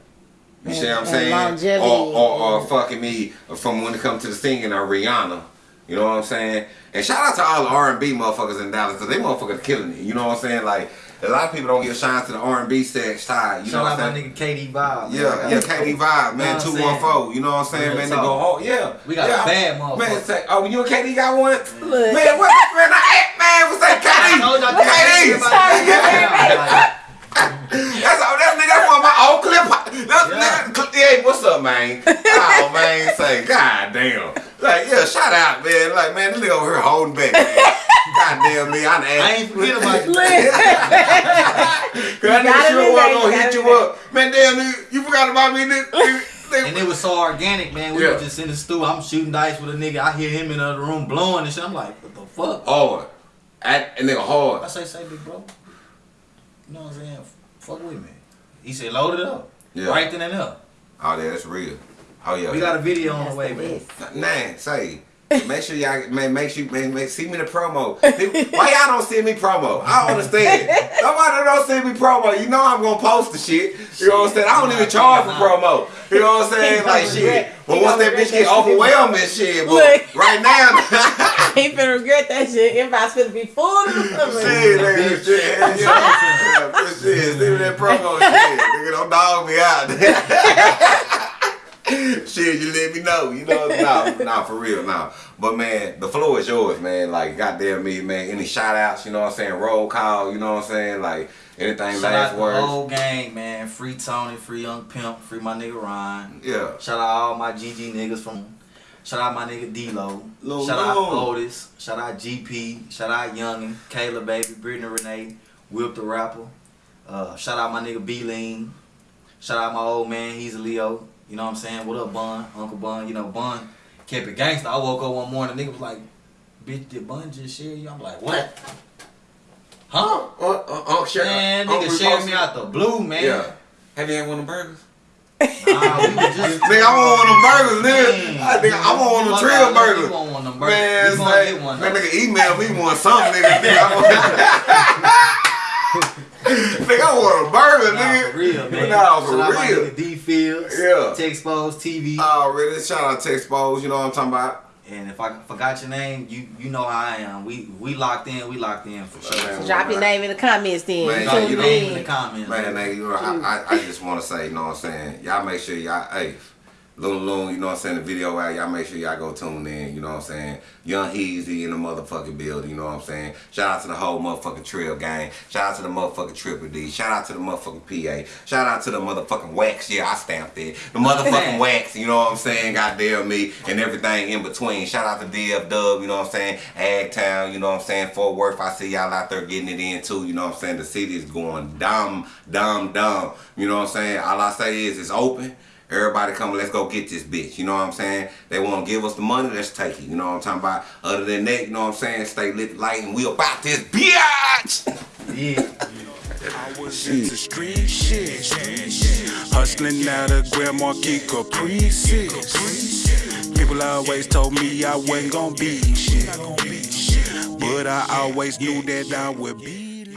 You see what I'm saying? Or, or, or fucking me from when it comes to the singing or Rihanna. You know what I'm saying? And shout out to all the R&B motherfuckers in Dallas because they motherfuckers killing it. You know what I'm saying? Like a lot of people don't give shine to the R&B sex side. You know what out I'm saying? my saying? nigga KD Bob. Yeah, yeah, KD Vibe, man, You know what I'm two saying? one four. You know what I'm saying, Real man? They go, oh yeah, We got a yeah. bad motherfucker. Man, say, oh, you and KD got one? Look. Man, what? Man, (laughs) I, man, what's that? KD, I KD. Like, That's all. That's nigga. That's one of my old clip. That's Yeah. nigga. Hey, what's up, man? oh man, say, god damn. Like, yeah, shout out, man. Like, man, this nigga over here holding back. Man. God damn me, I done I asked. ain't forget about you. (laughs) Cause that You nigga sure be was there, gonna hit you up. Man, damn, nigga, you forgot about me, nigga. nigga. And it was so organic, man. We Yeah. were just in the stew. I'm shooting dice with a nigga. I hear him in the other room blowing and shit. I'm like, what the fuck? hard. Act, and nigga I hard. I say, say, big bro. You know what I'm saying? Fuck with me. He said, load it up. Yeah. Right then and there. Oh, yeah, that's real. Oh, yeah. We got a video on the way, man. Nah, say. Make sure y'all man, make sure man, make, see me the promo. People- Why y'all don't send me promo? I don't understand. Nobody don't send me promo. You know I'm gonna post the shit. You know what I'm saying? I don't even charge for promo. You know what I'm saying? Like shit. But once that bitch get shit. overwhelming, shit. But Look. right now, (laughs) (laughs) I ain't finna regret that shit. Inbox finna be full of. Shit, nigga, (laughs) shit. Yeah, shit, send me that promo shit. Nigga, don't dog me out. (laughs) shit, you let me know. You know, nah, nah, for real, nah. But man, the floor is yours, man. Like, goddamn me, man. Any shout outs, you know what I'm saying? Roll call, you know what I'm saying? Like, anything Shout out last the whole gang, man. Free Tony, free Young Pimp, free my nigga Ryan. Yeah. Shout out all my GG niggas from. Shout out my nigga D-Lo. Shout out Lil. Otis. Shout out GP. Shout out Youngin. Kayla Baby. Brittany Renee. Whip the Rapper. Uh, shout out my nigga B-Lean. Shout out my old man. He's a Leo. You know what I'm saying? What up, Bun? Uncle Bun. You know, Bun kept it gangster. I woke up one morning, nigga was like, bitch, did Bun just share you? I'm like, what? Huh? Uh, uh, uh, share, Man, uh, nigga repost shared me out the blue, man. Yeah. Have you had one of the burgers? Nah, we just (laughs) Nigga, I want one of them burgers, nigga. Man. I, nigga, I want one of them Trill burgers. you want one of them burgers. Man, We gonna say, get one, that nigga email me one something, nigga. nigga, (laughs) I want, (laughs) (laughs) nigga, I want a burger, Nah, nigga. for real, man. Nah, for Shout out my real. nigga D Fields. Yeah. Texpose TV. Already, oh, shout out to Expose, you know what I'm talking about? and if I forgot your name, you you know how I am. We we locked in. We locked in for sure. Man, Drop your name in the comments then. Man, Drop you your know- name in in. the comments. Man, nigga, you know, I, I, I just want to say, you know what I'm saying? Y'all make sure y'all, hey, Loon Loon, you know what I'm saying, the video out, y'all make sure y'all go tune in, you know what I'm saying? Young Heezy in the motherfucking building, you know what I'm saying? Shout out to the whole motherfucking Trill Gang. Shout out to the motherfucking Triple D. Shout out to the motherfucking PA. Shout out to the motherfucking Wax. Yeah, I stamped it. The motherfucking Wax, you know what I'm saying? Goddamn me. And everything in between. Shout out to DF Dub, you know what I'm saying? Agtown, you know what I'm saying? Fort Worth, I see y'all out there getting it in too, you know what I'm saying? The city is going dumb, dumb, dumb. You know what I'm saying? All I say is it's open. Everybody come, let's go get this bitch. You know what I'm saying? They want to give us the money, let's take it. You know what I'm talking about? Other than that, you know what I'm saying? Stay lit light and we about this bitch! (laughs) Yeah. I was into street shit. Hustling out of Grand Marquis Caprices. People always told me I wasn't gonna be shit. But I always knew that I would be